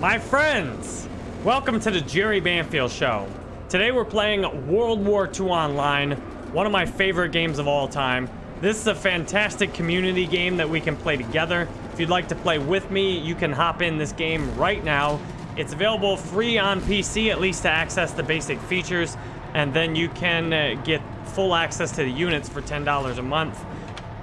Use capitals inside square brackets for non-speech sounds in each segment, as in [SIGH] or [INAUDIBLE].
My friends, welcome to the Jerry Banfield Show. Today we're playing World War II Online, one of my favorite games of all time. This is a fantastic community game that we can play together. If you'd like to play with me, you can hop in this game right now. It's available free on PC, at least to access the basic features, and then you can uh, get full access to the units for $10 a month.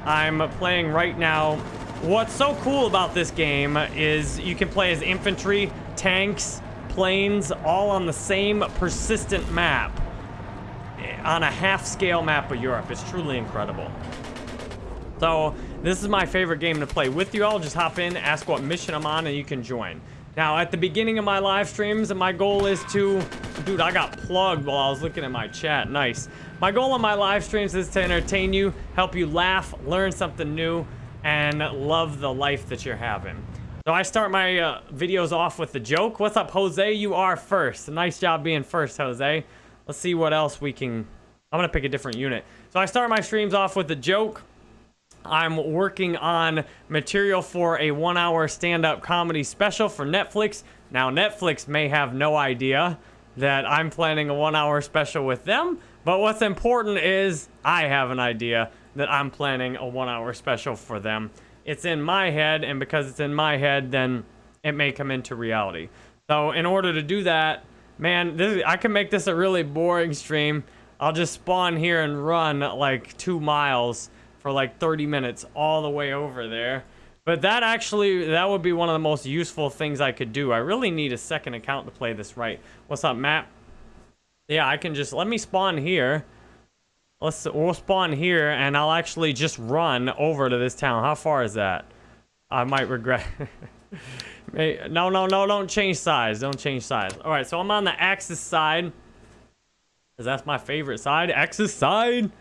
I'm playing right now What's so cool about this game is you can play as infantry, tanks, planes, all on the same persistent map. On a half-scale map of Europe. It's truly incredible. So, this is my favorite game to play with you all. Just hop in, ask what mission I'm on, and you can join. Now, at the beginning of my live streams, my goal is to... Dude, I got plugged while I was looking at my chat. Nice. My goal on my live streams is to entertain you, help you laugh, learn something new, and love the life that you're having. So I start my uh, videos off with the joke. What's up, Jose? You are first. Nice job being first, Jose. Let's see what else we can... I'm going to pick a different unit. So I start my streams off with the joke. I'm working on material for a one-hour stand-up comedy special for Netflix. Now, Netflix may have no idea that I'm planning a one-hour special with them, but what's important is I have an idea that I'm planning a one hour special for them. It's in my head, and because it's in my head, then it may come into reality. So in order to do that, man, this, I can make this a really boring stream. I'll just spawn here and run like two miles for like 30 minutes all the way over there. But that actually, that would be one of the most useful things I could do. I really need a second account to play this right. What's up, Matt? Yeah, I can just, let me spawn here. Let's we'll spawn here and I'll actually just run over to this town. How far is that? I might regret. [LAUGHS] no, no, no, don't change size. Don't change size. All right, so I'm on the Axis side. Cause that's my favorite side. Axis side.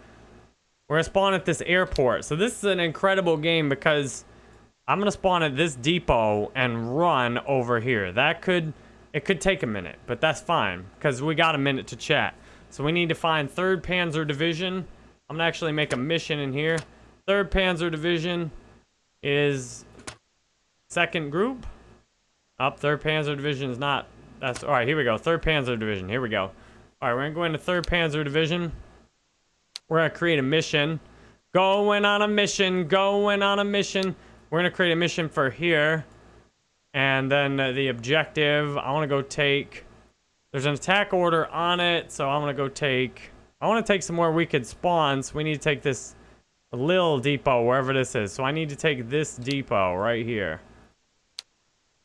We're gonna spawn at this airport. So this is an incredible game because I'm gonna spawn at this depot and run over here. That could, it could take a minute, but that's fine because we got a minute to chat. So we need to find 3rd Panzer Division. I'm to actually make a mission in here. 3rd Panzer Division is second group. Up, 3rd Panzer Division is not. That's all right. Here we go. 3rd Panzer Division. Here we go. All right, we're going to go into 3rd Panzer Division. We're to create a mission. Going on a mission. Going on a mission. We're going to create a mission for here. And then uh, the objective, I want to go take there's an attack order on it, so I'm gonna go take... I want to take some more wicked spawns. We need to take this little depot, wherever this is. So I need to take this depot right here.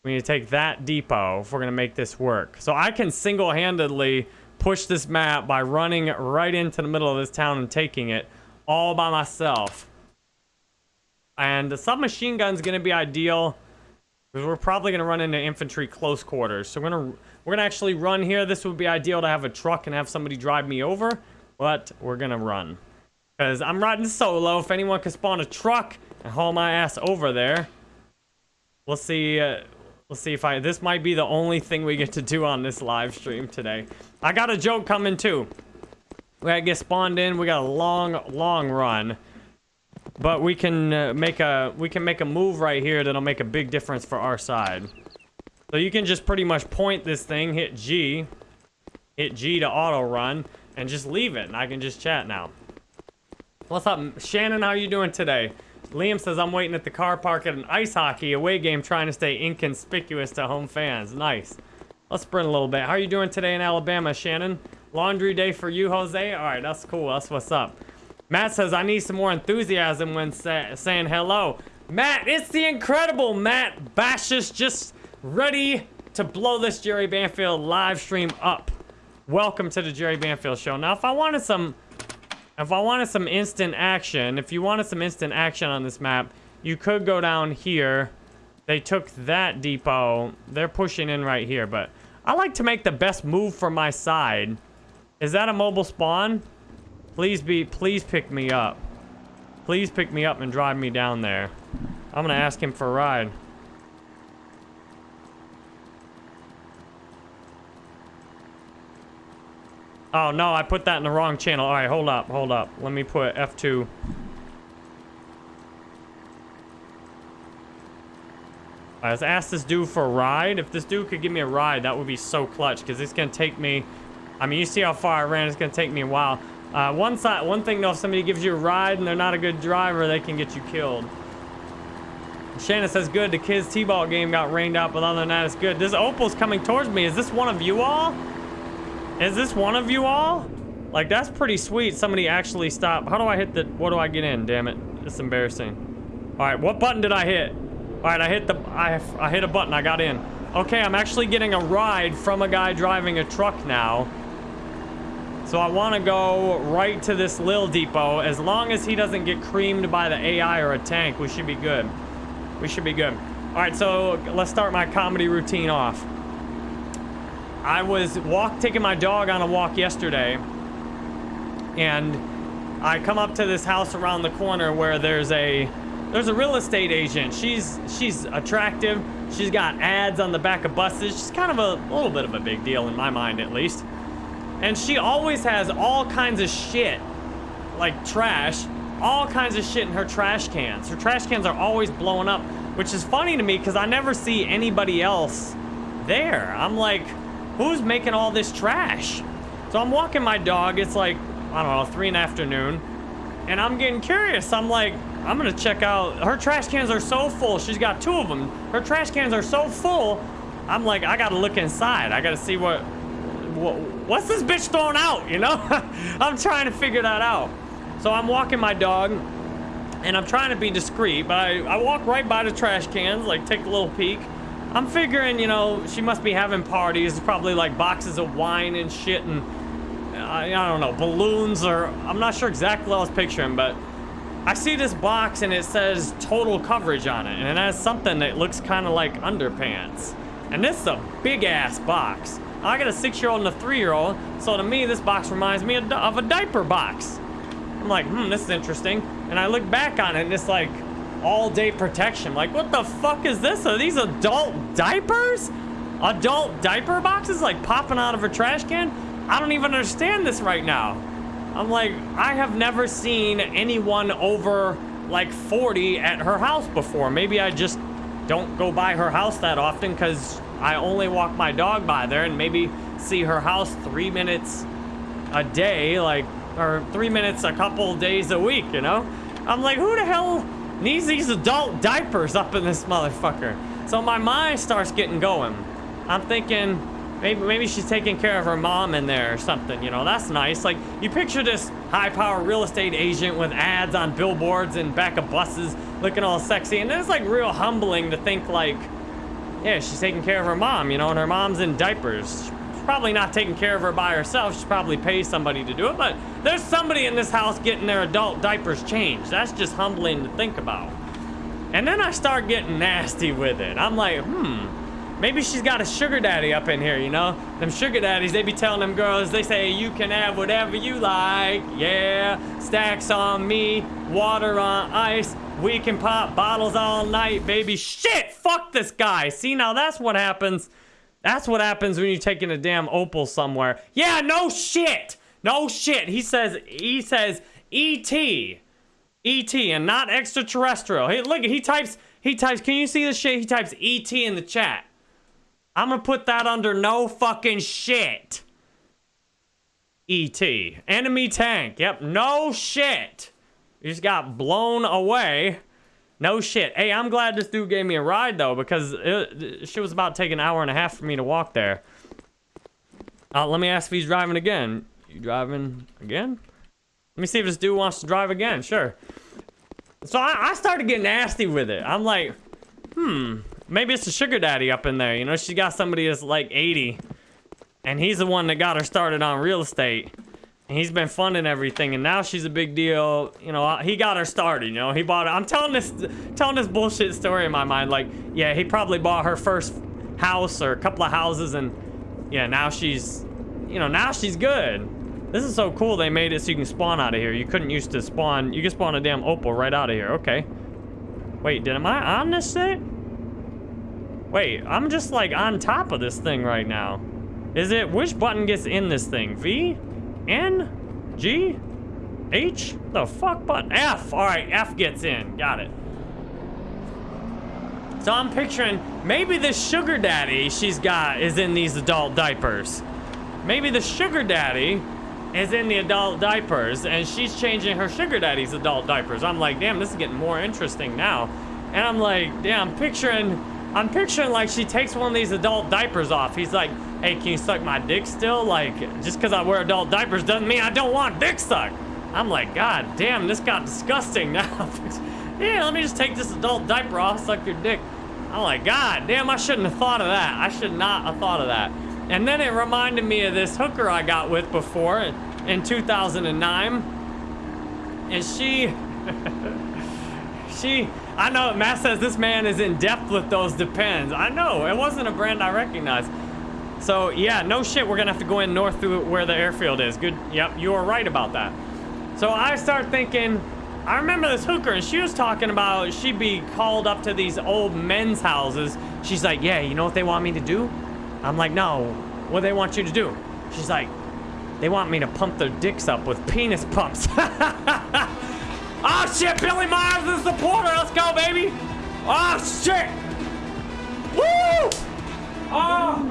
We need to take that depot if we're going to make this work. So I can single-handedly push this map by running right into the middle of this town and taking it all by myself. And the submachine gun is going to be ideal because we're probably going to run into infantry close quarters. So we're going to we're to actually run here. This would be ideal to have a truck and have somebody drive me over. But we're going to run. Because I'm riding solo. If anyone can spawn a truck and haul my ass over there. We'll see. Uh, let's see if I... This might be the only thing we get to do on this live stream today. I got a joke coming too. We gotta get spawned in. We got a long, long run. But we can uh, make a we can make a move right here that'll make a big difference for our side. So you can just pretty much point this thing, hit G, hit G to auto run, and just leave it, and I can just chat now. What's up, Shannon? How are you doing today? Liam says I'm waiting at the car park at an ice hockey away game, trying to stay inconspicuous to home fans. Nice. Let's sprint a little bit. How are you doing today in Alabama, Shannon? Laundry day for you, Jose? All right, that's cool. That's what's up. Matt says I need some more enthusiasm when sa saying hello. Matt, it's the incredible Matt Bashis just ready to blow this Jerry Banfield live stream up. Welcome to the Jerry Banfield show. Now, if I wanted some, if I wanted some instant action, if you wanted some instant action on this map, you could go down here. They took that depot. They're pushing in right here, but I like to make the best move for my side. Is that a mobile spawn? Please be, please pick me up. Please pick me up and drive me down there. I'm gonna ask him for a ride. Oh, no, I put that in the wrong channel. All right, hold up, hold up. Let me put F2. All Right, let's ask this dude for a ride. If this dude could give me a ride, that would be so clutch because it's going to take me... I mean, you see how far I ran. It's going to take me a while. Uh, one, side, one thing, though, if somebody gives you a ride and they're not a good driver, they can get you killed. Shannon says, good, the kids' T-ball game got rained out, but other than that, it's good. This Opel's coming towards me. Is this one of you all? Is this one of you all? Like, that's pretty sweet. Somebody actually stopped. How do I hit the... What do I get in? Damn it. It's embarrassing. All right, what button did I hit? All right, I hit the, I, I hit a button, I got in. Okay, I'm actually getting a ride from a guy driving a truck now. So I want to go right to this Lil Depot. As long as he doesn't get creamed by the AI or a tank, we should be good. We should be good. All right, so let's start my comedy routine off. I was walk taking my dog on a walk yesterday, and I come up to this house around the corner where there's a there's a real estate agent. She's she's attractive. She's got ads on the back of buses. She's kind of a, a little bit of a big deal in my mind, at least. And she always has all kinds of shit, like trash, all kinds of shit in her trash cans. Her trash cans are always blowing up, which is funny to me because I never see anybody else there. I'm like, who's making all this trash? So I'm walking my dog. It's like, I don't know, three in the afternoon. And I'm getting curious. I'm like, I'm gonna check out, her trash cans are so full. She's got two of them. Her trash cans are so full. I'm like, I gotta look inside. I gotta see what, what what's this bitch throwing out, you know? [LAUGHS] I'm trying to figure that out. So I'm walking my dog and I'm trying to be discreet, but I, I walk right by the trash cans, like take a little peek. I'm figuring, you know, she must be having parties, probably like boxes of wine and shit and, uh, I don't know, balloons or, I'm not sure exactly what I was picturing, but I see this box and it says total coverage on it, and it has something that looks kind of like underpants. And this is a big ass box. I got a six-year-old and a three-year-old, so to me, this box reminds me of, a diaper box. I'm like, hmm, this is interesting. And I look back on it and it's like all-day protection. Like, what the fuck is this? Are these adult diapers? Adult diaper boxes like popping out of a trash can? I don't even understand this right now. I'm like, I have never seen anyone over like 40 at her house before. Maybe I just don't go by her house that often because I only walk my dog by there and maybe see her house three minutes a day, like, or three minutes a couple days a week, you know? I'm like, who the hell needs these adult diapers up in this motherfucker? So my mind starts getting going. I'm thinking, Maybe, maybe she's taking care of her mom in there or something, you know, that's nice. Like, you picture this high-power real estate agent with ads on billboards and back of buses looking all sexy, and it's like real humbling to think like, yeah, she's taking care of her mom, you know, and her mom's in diapers. She's probably not taking care of her by herself. She probably pays somebody to do it, but there's somebody in this house getting their adult diapers changed. That's just humbling to think about. And then I start getting nasty with it. I'm like, hmm, Maybe she's got a sugar daddy up in here, you know? Them sugar daddies, they be telling them girls, they say, you can have whatever you like. Yeah, stacks on me, water on ice. We can pop bottles all night, baby. Shit, fuck this guy. See, now that's what happens. That's what happens when you're taking a damn Opel somewhere. Yeah, no shit. No shit. He says, he says, E.T. E.T. and not extraterrestrial. Hey, look, he types, he types, can you see the shit? He types E.T. in the chat. I'm gonna put that under no fucking shit. E.T. Enemy tank. Yep, no shit. You just got blown away. No shit. Hey, I'm glad this dude gave me a ride, though, because it, she was about to take an hour and a half for me to walk there. Uh, let me ask if he's driving again. You driving again? Let me see if this dude wants to drive again. Sure. So I, I started getting nasty with it. I'm like, hmm, Maybe it's a sugar daddy up in there. You know, she got somebody that's like 80. And he's the one that got her started on real estate. He's been funding everything. And now she's a big deal. You know, he got her started, you know. He bought her. I'm telling this, telling this bullshit story in my mind. Like, yeah, he probably bought her first house or a couple of houses. And, yeah, now she's, you know, now she's good. This is so cool they made it so you can spawn out of here. You couldn't used to spawn. You can spawn a damn Opel right out of here. Okay. Wait, did am I on this set? Wait, I'm just like on top of this thing right now. Is it, which button gets in this thing? V? N? G? H? The fuck button? F! Alright, F gets in. Got it. So I'm picturing maybe the sugar daddy she's got is in these adult diapers. Maybe the sugar daddy is in the adult diapers and she's changing her sugar daddy's adult diapers. I'm like, damn, this is getting more interesting now. And I'm like, damn, picturing, I'm picturing like she takes one of these adult diapers off. He's like, hey, can you suck my dick still? Like, just because I wear adult diapers doesn't mean I don't want dick sucked. I'm like, God damn, this got disgusting now. [LAUGHS] yeah, let me just take this adult diaper off, suck your dick. I'm like, God damn, I shouldn't have thought of that. I should not have thought of that. And then it reminded me of this hooker I got with before in 2009. And she, [LAUGHS] she, I know Matt says this man is in depth with those depends. I know, it wasn't a brand I recognized. So yeah, no shit, we're gonna have to go in north through where the airfield is. Good, yep, you were right about that. So I start thinking, I remember this hooker and she was talking about she'd be called up to these old men's houses. She's like, yeah, you know what they want me to do? I'm like, no, what do they want you to do? She's like, they want me to pump their dicks up with penis pumps. [LAUGHS] oh shit, Billy Myers is the supporter. Let's go, baby. Oh shit. Woo! Oh,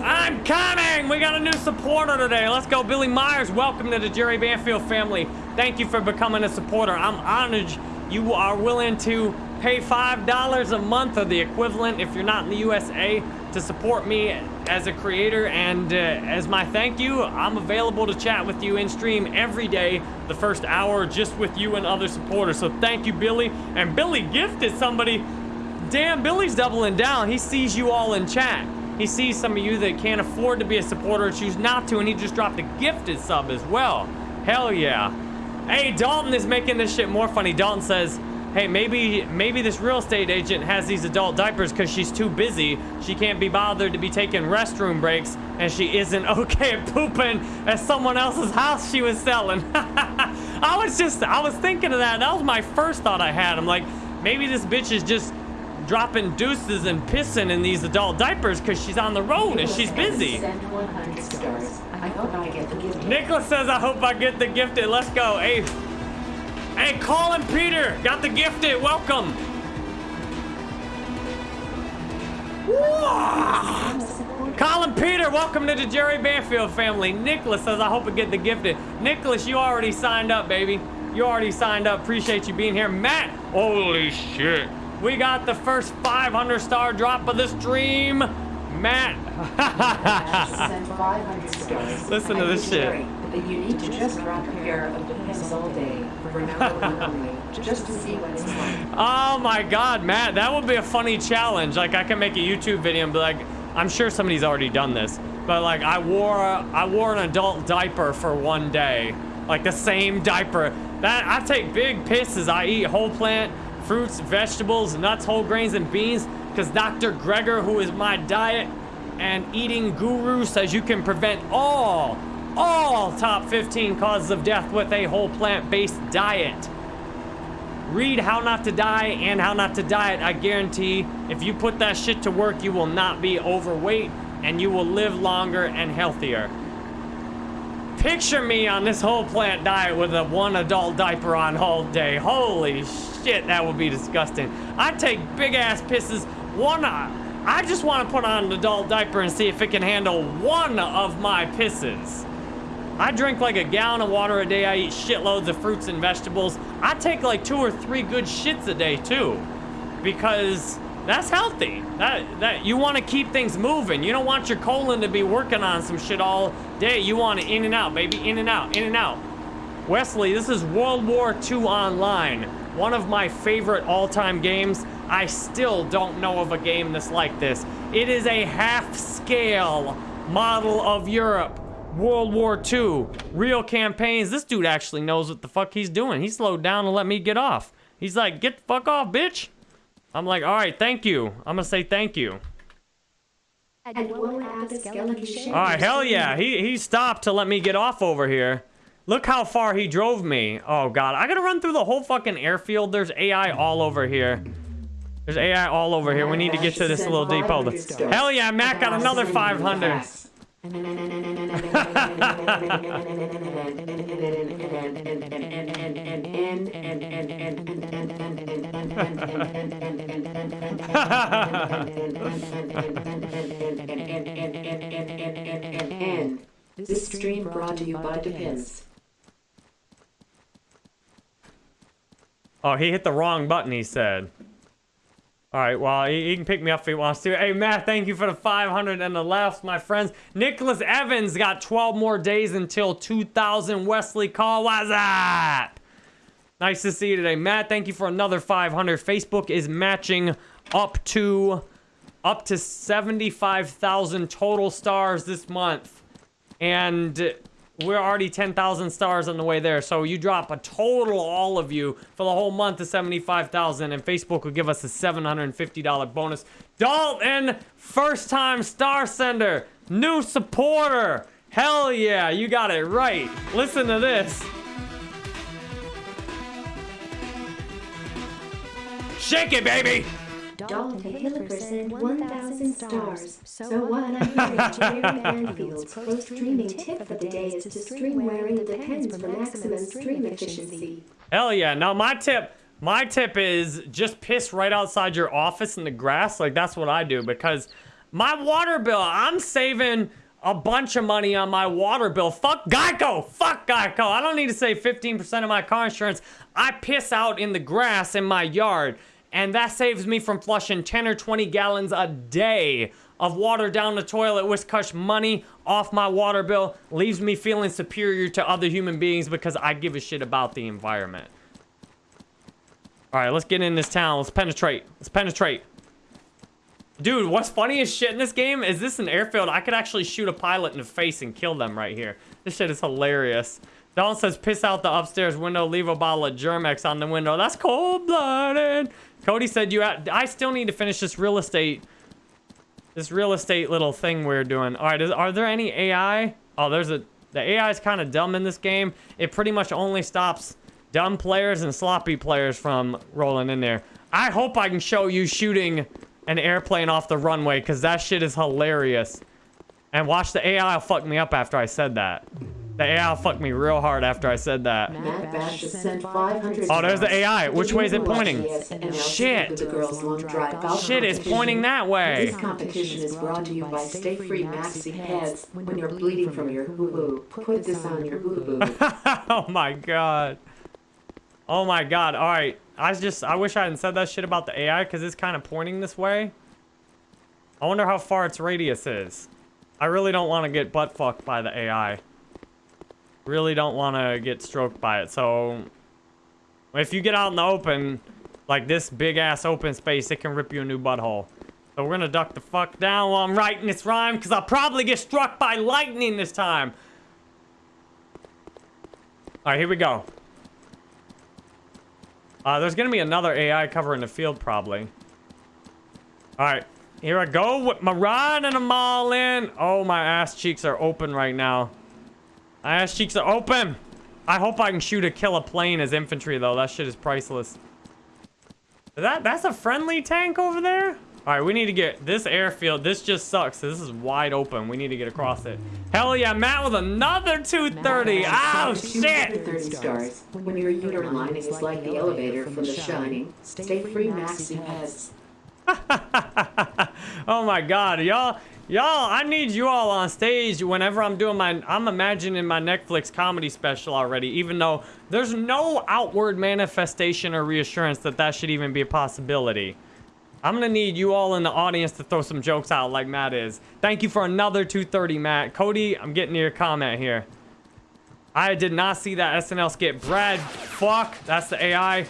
I'm coming. We got a new supporter today. Let's go, Billy Myers. Welcome to the Jerry Banfield family. Thank you for becoming a supporter. I'm honored you are willing to pay $5 a month or the equivalent if you're not in the USA to support me as a creator and uh, as my thank you I'm available to chat with you in stream every day the first hour just with you and other supporters. So thank you Billy. And Billy gifted somebody. Damn Billy's doubling down. He sees you all in chat. He sees some of you that can't afford to be a supporter and choose not to and he just dropped a gifted sub as well. Hell yeah. Hey, Dalton is making this shit more funny. Dalton says, hey, maybe maybe this real estate agent has these adult diapers because she's too busy. She can't be bothered to be taking restroom breaks, and she isn't [LAUGHS] okay at pooping at someone else's house she was selling. [LAUGHS] I was just, I was thinking of that. That was my first thought I had. I'm like, maybe this bitch is just dropping deuces and pissing in these adult diapers because she's on the road and she's busy. Nicholas says, I hope I get the gifted. Let's go. Hey, hey, Colin Peter, got the gifted. Welcome. Colin Peter, welcome to the Jerry Banfield family. Nicholas says, I hope I get the gifted. Nicholas, you already signed up, baby. You already signed up. Appreciate you being here. Matt, holy shit. We got the first 500 star drop of the stream. Matt. [LAUGHS] Listen to this shit. But you need to just drop a pair of depends all day for an hour only, just to see what it's like. Oh my god, Matt, that would be a funny challenge. Like I can make a YouTube video and be like, I'm sure somebody's already done this, but like I wore a, I wore an adult diaper for one day, like the same diaper. That I take big pisses. I eat whole plant fruits, vegetables, nuts, whole grains, and beans because Dr. Greger, who is my diet and eating guru, says you can prevent all, all top 15 causes of death with a whole plant-based diet. Read How Not to Die and How Not to Diet. I guarantee if you put that shit to work, you will not be overweight and you will live longer and healthier. Picture me on this whole plant diet with a one adult diaper on all day. Holy shit, that would be disgusting. I take big ass pisses. One, uh, I just want to put on an adult diaper and see if it can handle one of my pisses. I drink like a gallon of water a day. I eat shitloads of fruits and vegetables. I take like two or three good shits a day too. Because that's healthy. That that you want to keep things moving. You don't want your colon to be working on some shit all day. You want it in and out, baby. In and out, in and out. Wesley, this is World War II Online. One of my favorite all-time games. I still don't know of a game that's like this. It is a half-scale model of Europe. World War II. Real campaigns. This dude actually knows what the fuck he's doing. He slowed down to let me get off. He's like, get the fuck off, bitch. I'm like, all right, thank you. I'm gonna say thank you. All right, hell yeah. He, he stopped to let me get off over here. Look how far he drove me. Oh, God. I gotta run through the whole fucking airfield. There's AI all over here. There's AI all over here. We need to get to this little depot. Hell yeah, Matt got another 500. This stream brought to you by Depends. Oh, he hit the wrong button, he said. All right, well, he, he, can pick me up if he wants to. Hey, Matt, thank you for the 500 and the left, my friends. Nicholas Evans got 12 more days until 2000. Wesley Call, what's up? Nice to see you today. Matt, thank you for another 500. Facebook is matching up to up to 75,000 total stars this month. And we're already 10,000 stars on the way there. So you drop a total, all of you, for the whole month of 75,000, and Facebook will give us a $750 bonus. Dalton, first time star sender, new supporter. Hell yeah, you got it right. Listen to this. Shake it, baby! Dalton Hilliker sent 1,000 stars. So what I hear Jerry Banfield's pro streaming tip for the day is to stream wearing the Depends for maximum stream efficiency. Hell yeah. Now my tip, my tip is just piss right outside your office in the grass. Like that's what I do because my water bill, I'm saving a bunch of money on my water bill. Fuck Geico. Fuck Geico. I don't need to save 15% of my car insurance. I piss out in the grass in my yard and that saves me from flushing 10 or 20 gallons a day of water down the toilet, which cuts money off my water bill, leaves me feeling superior to other human beings because I give a shit about the environment. All right, let's get in this town. Let's penetrate. Let's penetrate. Dude, what's funny as shit in this game is this an airfield. I could actually shoot a pilot in the face and kill them right here. This shit is hilarious. Don says, piss out the upstairs window, leave a bottle of Germ-X on the window. That's cold-blooded. Cody said you I still need to finish this real estate this real estate little thing we're doing. All right, is, are there any AI? Oh, there's a the AI is kind of dumb in this game. It pretty much only stops dumb players and sloppy players from rolling in there. I hope I can show you shooting an airplane off the runway because that shit is hilarious. And watch the AI fuck me up after I said that. The AI fucked me real hard after I said that. Matt Bash just sent 500 Oh, there's the AI. Which way is it pointing? Shit. Shit, it's pointing that way. This competition is brought to you by Stayfree Maxi Pads. When you're bleeding from your hoo-hoo, put this on your hoo-hoo. [LAUGHS] oh my god. Oh my god. All right. I just, I wish I hadn't said that shit about the AI because it's kind of pointing this way. I wonder how far its radius is. I really don't want to get butt fucked by the AI. Really don't want to get stroked by it. So if you get out in the open, like this big ass open space, it can rip you a new butthole. So we're gonna duck the fuck down while I'm writing this rhyme, because I'll probably get struck by lightning this time. Alright, here we go. Uh, there's gonna be another AI covering the field, probably. Alright, here I go with my rod and I'm all in. Oh, my ass cheeks are open right now. My ass cheeks are open. I hope I can shoot a kill a plane as infantry, though. That shit is priceless. That That's a friendly tank over there? All right, we need to get this airfield. This just sucks. This is wide open. We need to get across it. Hell yeah, Matt with another 230. Oh, shit. 30 stars. When your uterine lining is like the elevator from The Shining, Stayfree Maxi Pads. [LAUGHS] oh my god, y'all Y'all, I need you all on stage whenever I'm doing my... I'm imagining my Netflix comedy special already, even though there's no outward manifestation or reassurance that that should even be a possibility. I'm gonna need you all in the audience to throw some jokes out like Matt is. Thank you for another 230, Matt. Cody, I'm getting your comment here. I did not see that SNL skit. Brad, fuck. That's the AI.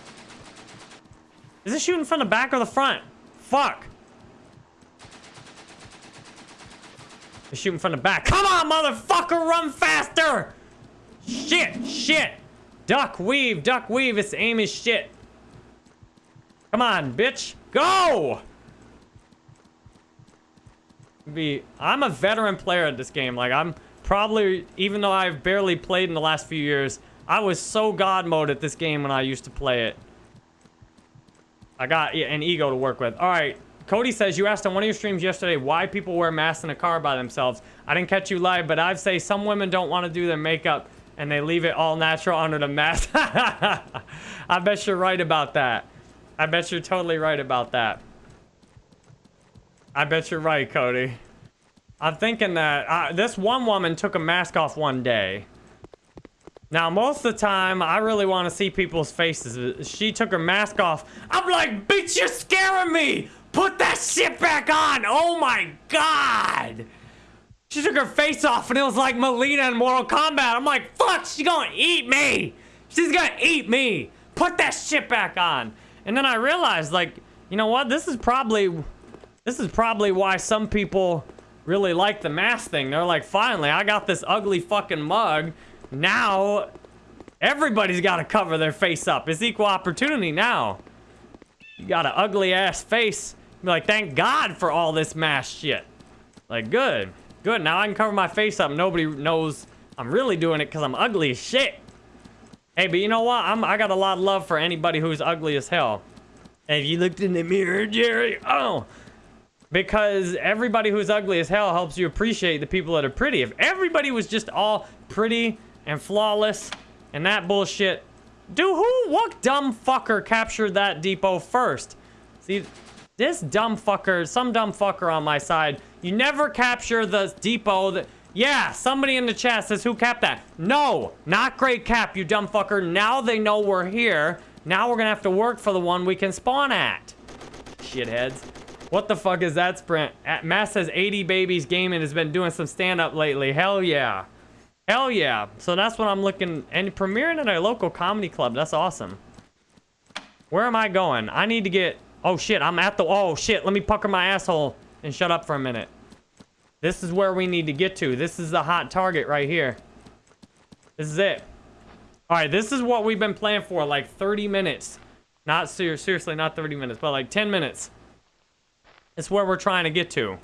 Is it shooting from the back or the front? Fuck. They're shooting from the back. Come on, motherfucker, run faster! Shit, shit. Duck, weave, duck, weave. Its aim is shit. Come on, bitch. Go! Be, I'm a veteran player at this game. Like, I'm probably, even though I've barely played in the last few years, I was so god mode at this game when I used to play it. I got an ego to work with. All right, Cody says, you asked on one of your streams yesterday why people wear masks in a car by themselves. I didn't catch you live, but I'd say some women don't want to do their makeup and they leave it all natural under the mask. [LAUGHS] I bet you're right about that. I bet you're totally right about that. I bet you're right, Cody. I'm thinking that uh, this one woman took a mask off one day. Now, most of the time, I really want to see people's faces. She took her mask off. I'm like, bitch, you're scaring me! Put that shit back on! Oh my god! She took her face off and it was like Mileena in Mortal Kombat. I'm like, fuck, she's gonna eat me! She's gonna eat me! Put that shit back on! And then I realized, like, you know what? This is probably... This is probably why some people really like the mask thing. They're like, finally, I got this ugly fucking mug. Now, everybody's got to cover their face up. It's equal opportunity now. You got an ugly ass face. Be like, thank God for all this mask shit. Like, good. Good. Now I can cover my face up. Nobody knows I'm really doing it because I'm ugly as shit. Hey, but you know what? I'm, I got a lot of love for anybody who's ugly as hell. Have you looked in the mirror, Jerry? Oh. Because everybody who's ugly as hell helps you appreciate the people that are pretty. If everybody was just all pretty and flawless and that bullshit, dude, who, what dumb fucker captured that depot first? See, this dumb fucker, some dumb fucker on my side, you never capture the depot that, yeah, somebody in the chat says, who capped that? No, not great cap, you dumb fucker. Now they know we're here. Now we're gonna have to work for the one we can spawn at. Shitheads. What the fuck is that sprint? At Matt says 80 babies gaming has been doing some stand-up lately. Hell yeah. Hell yeah. So that's what I'm looking, and premiering at a local comedy club. That's awesome. Where am I going? I need to get, oh shit, I'm at the, oh shit, let me pucker my asshole and shut up for a minute. This is where we need to get to. This is the hot target right here. This is it. All right, this is what we've been playing for like 30 minutes. Not ser seriously, not 30 minutes, but like 10 minutes. It's where we're trying to get to.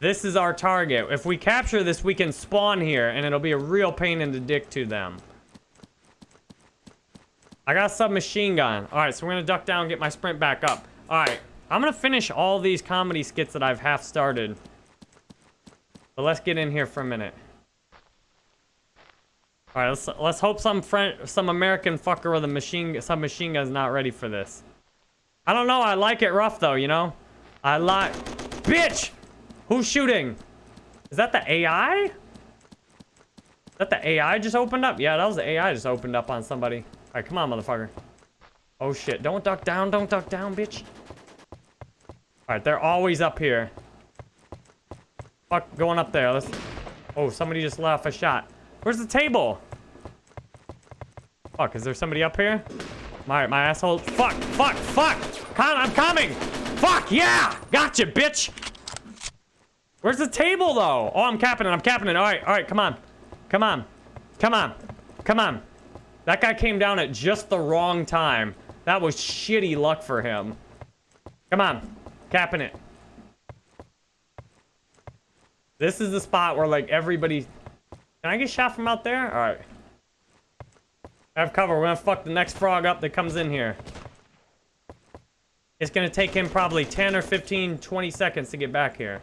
This is our target. If we capture this, we can spawn here, and it'll be a real pain in the dick to them. I got a submachine gun. All right, so we're going to duck down and get my sprint back up. All right, I'm going to finish all these comedy skits that I've half started. But let's get in here for a minute. All right, let's let's hope some friend, some American fucker with a machine, some machine gun's not ready for this. I don't know. I like it rough though, you know. I like, bitch. Who's shooting? Is that the AI? Is that the AI just opened up? Yeah, that was the AI just opened up on somebody. All right, come on, motherfucker. Oh shit! Don't duck down. Don't duck down, bitch. All right, they're always up here. Fuck, going up there. Let's... Oh, somebody just left a shot. Where's the table? Fuck, is there somebody up here? My, my asshole. Fuck, fuck, fuck! Con I'm coming! Fuck, yeah! Gotcha, bitch! Where's the table, though? Oh, I'm capping it, I'm capping it. All right, all right, come on. Come on. Come on. Come on. That guy came down at just the wrong time. That was shitty luck for him. Come on. Capping it. This is the spot where, like, everybody... Can I get shot from out there? All right. I have cover. We're gonna fuck the next frog up that comes in here. It's gonna take him probably 10 or 15, 20 seconds to get back here.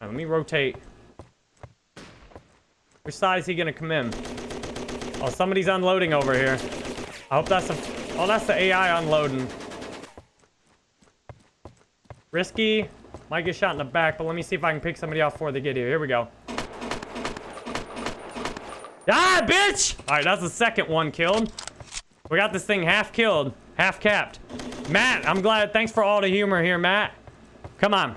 Right, let me rotate. Which side is he gonna come in? Oh, somebody's unloading over here. I hope that's a... Oh, that's the AI unloading. Risky. Might get shot in the back, but let me see if I can pick somebody off before they get here. Here we go. Ah, bitch! All right, that's the second one killed. We got this thing half killed, half capped. Matt, I'm glad. Thanks for all the humor here, Matt. Come on.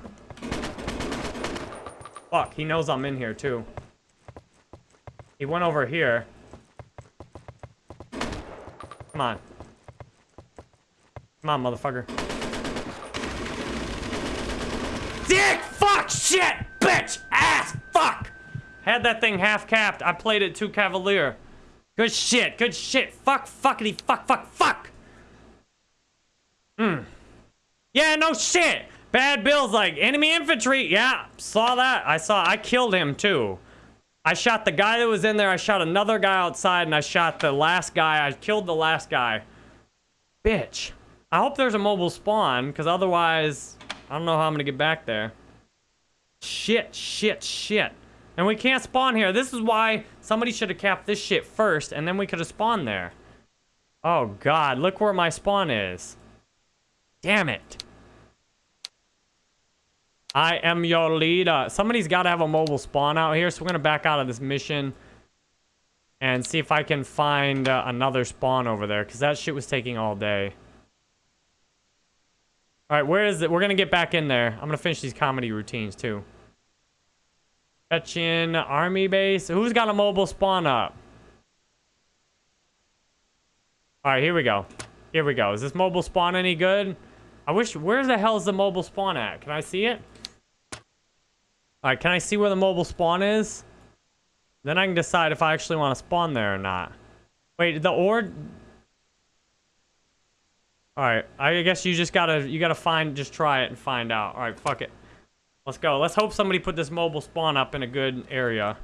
Fuck, he knows I'm in here, too. He went over here. Come on. Come on, motherfucker. Dick! Fuck! Shit! Bitch! Ass! Fuck! Had that thing half capped. I played it too cavalier. Good shit. Good shit. Fuck, fuckity, fuck, fuck, fuck. Hmm. Yeah, no shit. Bad Bill's like, enemy infantry. Yeah, saw that. I saw, I killed him too. I shot the guy that was in there. I shot another guy outside and I shot the last guy. I killed the last guy. Bitch. I hope there's a mobile spawn, because otherwise, I don't know how I'm going to get back there. Shit, shit, shit. And we can't spawn here. This is why somebody should have capped this shit first, and then we could have spawned there. Oh, God. Look where my spawn is. Damn it. I am your leader. Somebody's got to have a mobile spawn out here, so we're going to back out of this mission and see if I can find uh, another spawn over there, because that shit was taking all day. All right, where is it? We're going to get back in there. I'm going to finish these comedy routines, too. In army base. Who's got a mobile spawn up? All right, here we go. Here we go. Is this mobile spawn any good? I wish... Where the hell is the mobile spawn at? Can I see it? All right, can I see where the mobile spawn is? Then I can decide if I actually want to spawn there or not. Wait, the ord... Alright, I guess you just gotta, you gotta find, just try it and find out. Alright, fuck it. Let's go. Let's hope somebody put this mobile spawn up in a good area.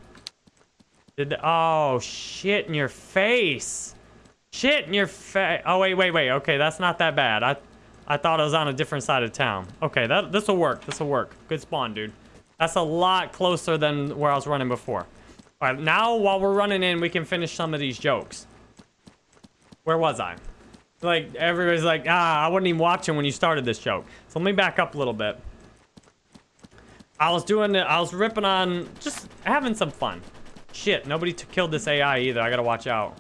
Did the, oh, shit in your face. Shit in your face. Oh, wait, wait, wait. Okay, that's not that bad. I, I thought I was on a different side of town. Okay, that this will work. This will work. Good spawn, dude. That's a lot closer than where I was running before. All right, now while we're running in, we can finish some of these jokes. Where was I? Like, everybody's like, ah, I wasn't even watching when you started this joke. So let me back up a little bit. I was doing it, I was ripping on, just having some fun. Shit, nobody killed this AI either. I gotta watch out.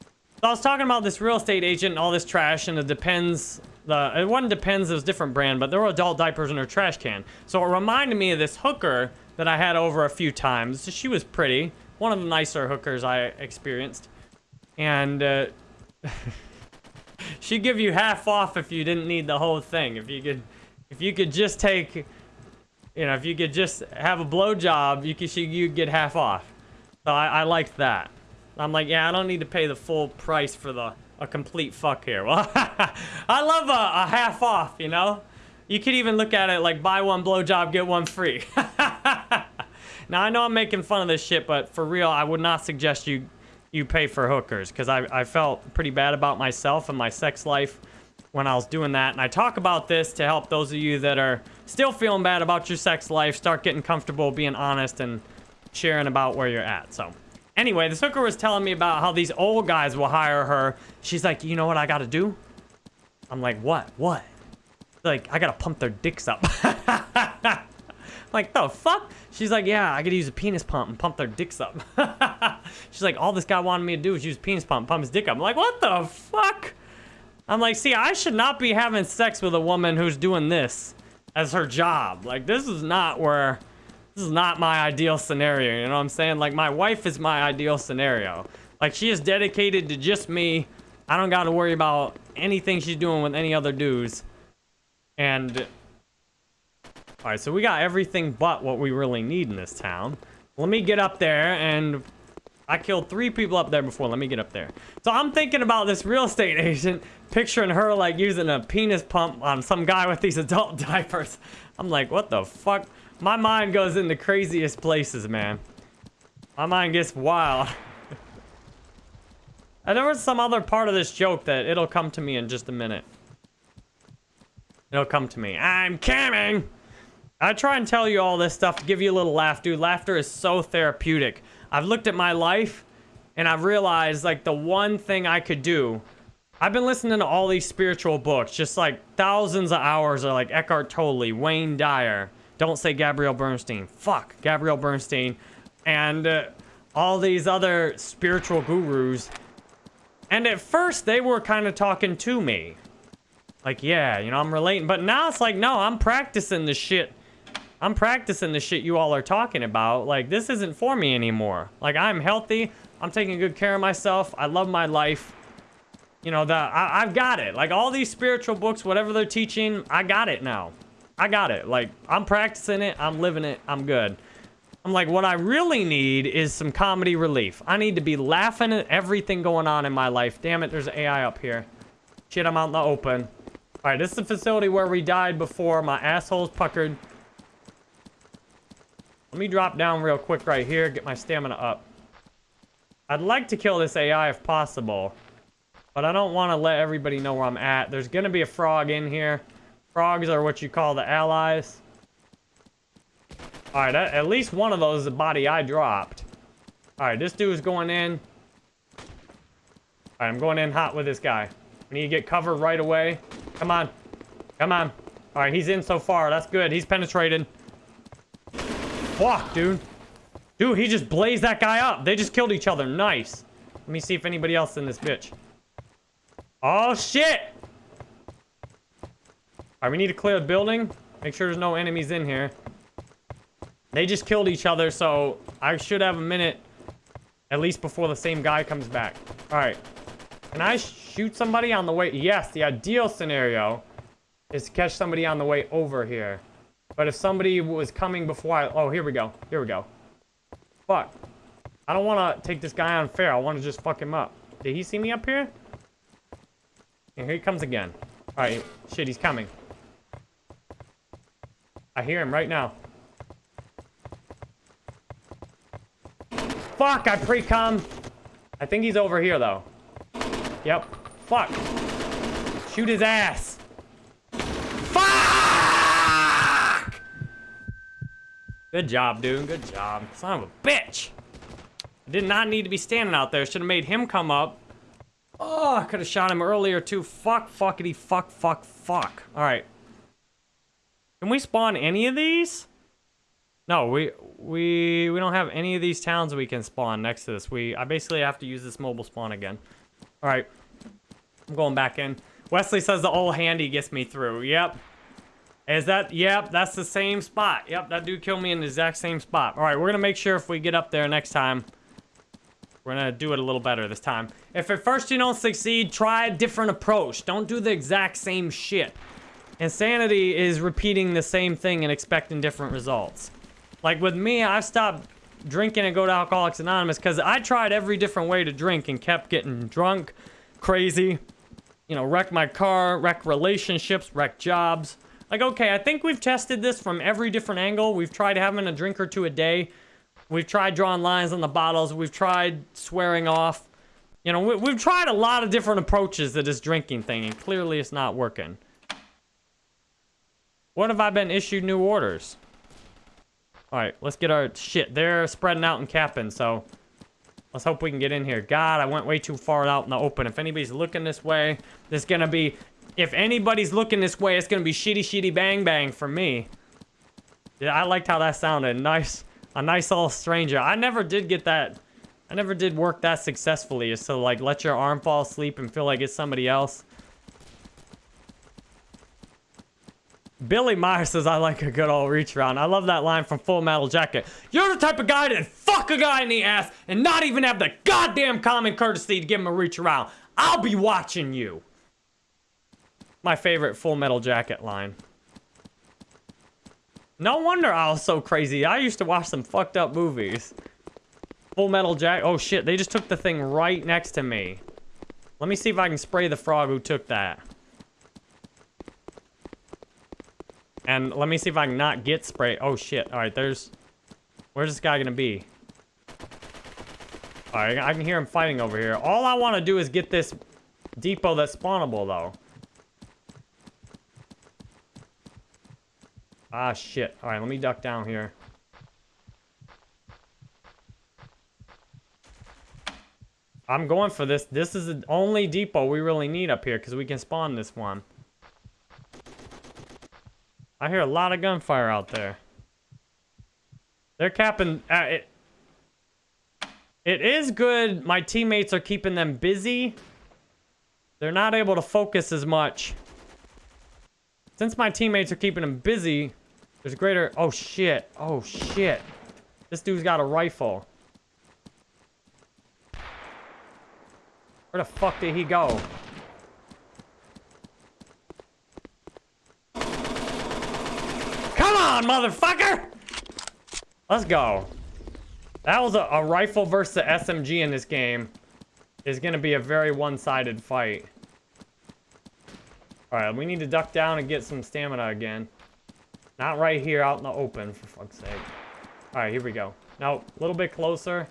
So I was talking about this real estate agent and all this trash, and it depends. The it wasn't depends. Was different brand, but there were adult diapers in her trash can. So it reminded me of this hooker that I had over a few times. She was pretty, one of the nicer hookers I experienced, and. Uh, [LAUGHS] she'd give you half off if you didn't need the whole thing. If you could, if you could just take, you know, if you could just have a blowjob, you could she you'd get half off. So I, I liked that. I'm like, yeah, I don't need to pay the full price for the a complete fuck here. Well, [LAUGHS] I love a, a half off, you know. You could even look at it like buy one blowjob, get one free. [LAUGHS] now I know I'm making fun of this shit, but for real, I would not suggest you you pay for hookers because I, I felt pretty bad about myself and my sex life when I was doing that. And I talk about this to help those of you that are still feeling bad about your sex life start getting comfortable being honest and sharing about where you're at. So anyway, this hooker was telling me about how these old guys will hire her. She's like, you know what I got to do? I'm like, what? What? Like, I got to pump their dicks up. [LAUGHS] like, the fuck? She's like, yeah, I gotta use a penis pump and pump their dicks up. [LAUGHS] She's like, all this guy wanted me to do was use a penis pump, and pump his dick up. I'm like, what the fuck? I'm like, see, I should not be having sex with a woman who's doing this as her job. Like, this is not where, this is not my ideal scenario, you know what I'm saying? Like, my wife is my ideal scenario. Like, she is dedicated to just me. I don't gotta worry about anything she's doing with any other dudes. And all right, so we got everything but what we really need in this town. Let me get up there and I killed three people up there before. Let me get up there. So I'm thinking about this real estate [LAUGHS] agent, picturing her like using a penis pump on some guy with these adult [LAUGHS] diapers. I'm like, what the fuck? My mind goes in the craziest places, man. My mind gets wild. [LAUGHS] and there was some other part of this joke that it'll come to me in just a minute. It'll come to me. I'm coming! I try and tell you all this stuff to give you a little laugh, dude. Laughter is so therapeutic. I've looked at my life and I've realized like the one thing I could do. I've been listening to all these spiritual books, just like thousands of hours of like Eckhart Tolle, Wayne Dyer. Don't say Gabrielle Bernstein. Fuck Gabrielle Bernstein. And uh, all these other spiritual gurus. And at first they were kind of talking to me. Like, yeah, you know, I'm relating. But now it's like, no, I'm practicing the shit I'm practicing the shit you all are talking about. Like, this isn't for me anymore. Like, I'm healthy. I'm taking good care of myself. I love my life. You know, the, I, I've got it. Like, all these spiritual books, whatever they're teaching, I got it now. I got it. Like, I'm practicing it. I'm living it. I'm good. I'm like, what I really need is some comedy relief. I need to be laughing at everything going on in my life. Damn it, there's AI up here. Shit, I'm out in the open. All right, this is the facility where we died before. My asshole's puckered. Let me drop down real quick right here, get my stamina up. I'd like to kill this AI if possible. But I don't want to let everybody know where I'm at. There's going to be a frog in here. Frogs are what you call the allies. Alright, at least one of those is a body I dropped. Alright, this dude's going in. Alright, I'm going in hot with this guy. I need to get covered right away. Come on. Come on. Alright, he's in so far. That's good. He's penetrated. Fuck, dude. Dude, he just blazed that guy up. They just killed each other. Nice. Let me see if anybody else in this bitch. Oh, shit! Alright, we need to clear the building. Make sure there's no enemies in here. They just killed each other, so I should have a minute at least before the same guy comes back. Alright. Can I shoot somebody on the way? Yes, the ideal scenario is to catch somebody on the way over here. But if somebody was coming before I... Oh, here we go. Here we go. Fuck. I don't want to take this guy unfair. I want to just fuck him up. Did he see me up here? And here he comes again. Alright. Shit, he's coming. I hear him right now. Fuck, I pre-com. I think he's over here, though. Yep. Fuck. Shoot his ass. Fuck! Good job, dude. Good job. Son of a bitch. I did not need to be standing out there. Should have made him come up. Oh, I could have shot him earlier, too. Fuck, fuckity, fuck, fuck, fuck. All right. Can we spawn any of these? No, we we we don't have any of these towns we can spawn next to this. We I basically have to use this mobile spawn again. All right, I'm going back in. Wesley says the old handy gets me through. Yep. Is that? Yep, that's the same spot. Yep, that dude killed me in the exact same spot. All right, we're gonna make sure if we get up there next time, we're gonna do it a little better this time. If at first you don't succeed, try a different approach. Don't do the exact same shit. Insanity is repeating the same thing and expecting different results. Like with me, I stopped drinking and go to Alcoholics Anonymous because I tried every different way to drink and kept getting drunk, crazy, you know, wreck my car, wreck relationships, wreck jobs. Like, okay, I think we've tested this from every different angle. We've tried having a drink or two a day. We've tried drawing lines on the bottles. We've tried swearing off. You know, we, have tried a lot of different approaches to this drinking thing, and clearly it's not working. What have I been issued new orders? Alright, let's get our shit. They're spreading out and capping, so let's hope we can get in here. God, I went way too far out in the open. If anybody's looking this way, there's gonna be... If anybody's looking this way, it's gonna be shitty, shitty, bang, bang for me. Yeah, I liked how that sounded. Nice, a nice little stranger. I never did get that... I never did work that successfully, is to, like, let your arm fall asleep and feel like it's somebody else. Billy Meyer says, I like a good old reach around. I love that line from Full Metal Jacket. You're the type of guy that fuck a guy in the ass and not even have the goddamn common courtesy to give him a reach around. I'll be watching you. My favorite Full Metal Jacket line. No wonder I was so crazy. I used to watch some fucked up movies. Full Metal Jacket. Oh shit, they just took the thing right next to me. Let me see if I can spray the frog who took that. And let me see if I can not get spray. Oh, shit. All right, there's... Where's this guy gonna be? All right, I can hear him fighting over here. All I want to do is get this depot that's spawnable, though. Ah, shit. All right, let me duck down here. I'm going for this. This is the only depot we really need up here because we can spawn this one. I hear a lot of gunfire out there. They're capping... Uh, it, it is good my teammates are keeping them busy. They're not able to focus as much. Since my teammates are keeping them busy, there's greater... Oh, shit. Oh, shit. This dude's got a rifle. Where the fuck did he go? On, motherfucker! Let's go. That was a, a rifle versus the SMG in this game. Is going to be a very one-sided fight. Alright, we need to duck down and get some stamina again. Not right here out in the open, for fuck's sake. Alright, here we go. Now, a little bit closer.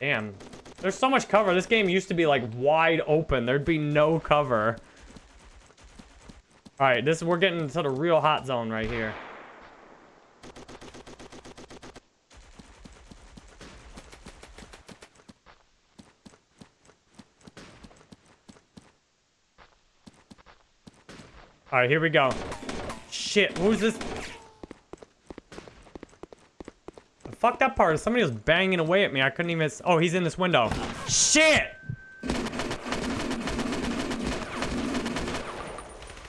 Damn. There's so much cover. This game used to be like wide open. There'd be no cover. All right, this we're getting to the real hot zone right here. All right, here we go. Shit, who's this? The fucked up part somebody was banging away at me. I couldn't even... Oh, he's in this window. Shit!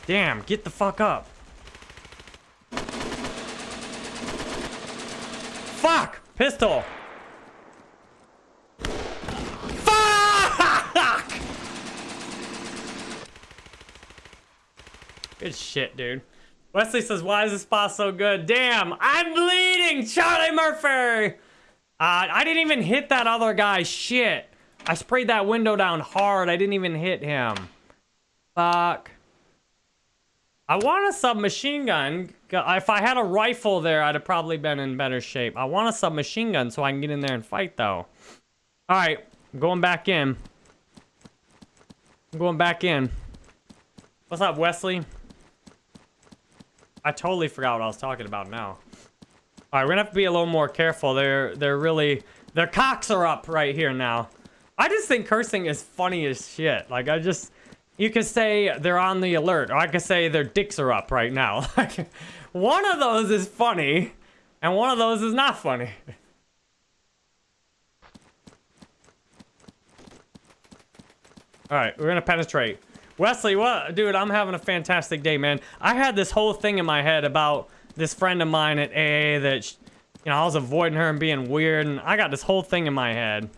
Damn, get the fuck up. Fuck! Pistol! Fuck! Good shit, dude. Wesley says, why is this boss so good? Damn, I'm bleeding! Charlie Murphy! Uh, I didn't even hit that other guy. Shit. I sprayed that window down hard. I didn't even hit him. Fuck. I want a submachine gun. If I had a rifle there, I'd have probably been in better shape. I want a submachine gun so I can get in there and fight, though. All right, I'm going back in. I'm going back in. What's up, Wesley? I totally forgot what I was talking about now. All right, we're gonna have to be a little more careful. They're they're really their cocks are up right here now. I just think cursing is funny as shit. Like I just you could say they're on the alert, or I could say their dicks are up right now. [LAUGHS] Like one of those is funny, and one of those is not funny. All right, we're gonna penetrate. Wesley, what, dude? I'm having a fantastic day, man. I had this whole thing in my head about this friend of mine at AA that, you know, I was avoiding her and being weird, and I got this whole thing in my head.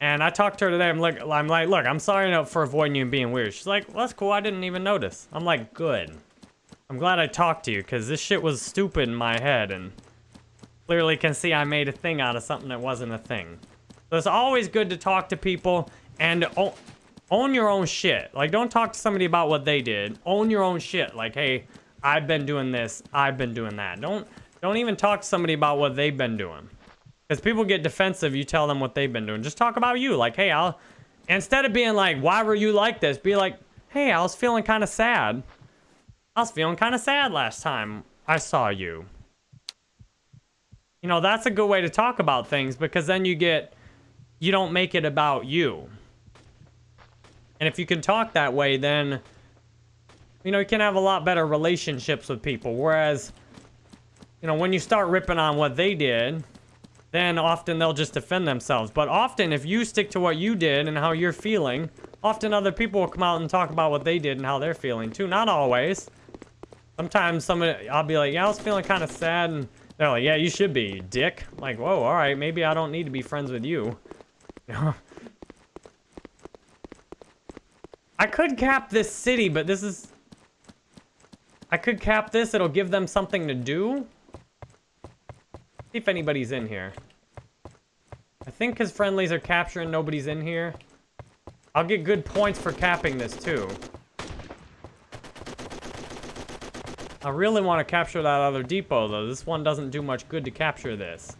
And I talked to her today. I'm like, I'm like, look, I'm sorry for avoiding you and being weird. She's like, well, that's cool. I didn't even notice. I'm like, good. I'm glad I talked to you because this shit was stupid in my head and clearly can see I made a thing out of something that wasn't a thing. So it's always good to talk to people and own your own shit. Like, don't talk to somebody about what they did. Own your own shit. Like, hey, I've been doing this. I've been doing that. Don't don't even talk to somebody about what they've been doing. Because people get defensive, you tell them what they've been doing. Just talk about you. Like, hey, I'll... Instead of being like, why were you like this? Be like, hey, I was feeling kind of sad. I was feeling kind of sad last time I saw you. You know, that's a good way to talk about things because then you get... You don't make it about you. And if you can talk that way, then... You know, you can have a lot better relationships with people. Whereas, you know, when you start ripping on what they did then often they'll just defend themselves. But often, if you stick to what you did and how you're feeling, often other people will come out and talk about what they did and how they're feeling too. Not always. Sometimes somebody, I'll be like, yeah, I was feeling kind of sad, and they're like, yeah, you should be, dick. I'm like, whoa, all right, maybe I don't need to be friends with you. [LAUGHS] I could cap this city, but this is... I could cap this, it'll give them something to do. See if anybody's in here. I think his friendlies are capturing nobody's in here. I'll get good points for capping this, too. I really want to capture that other depot, though. This one doesn't do much good to capture this.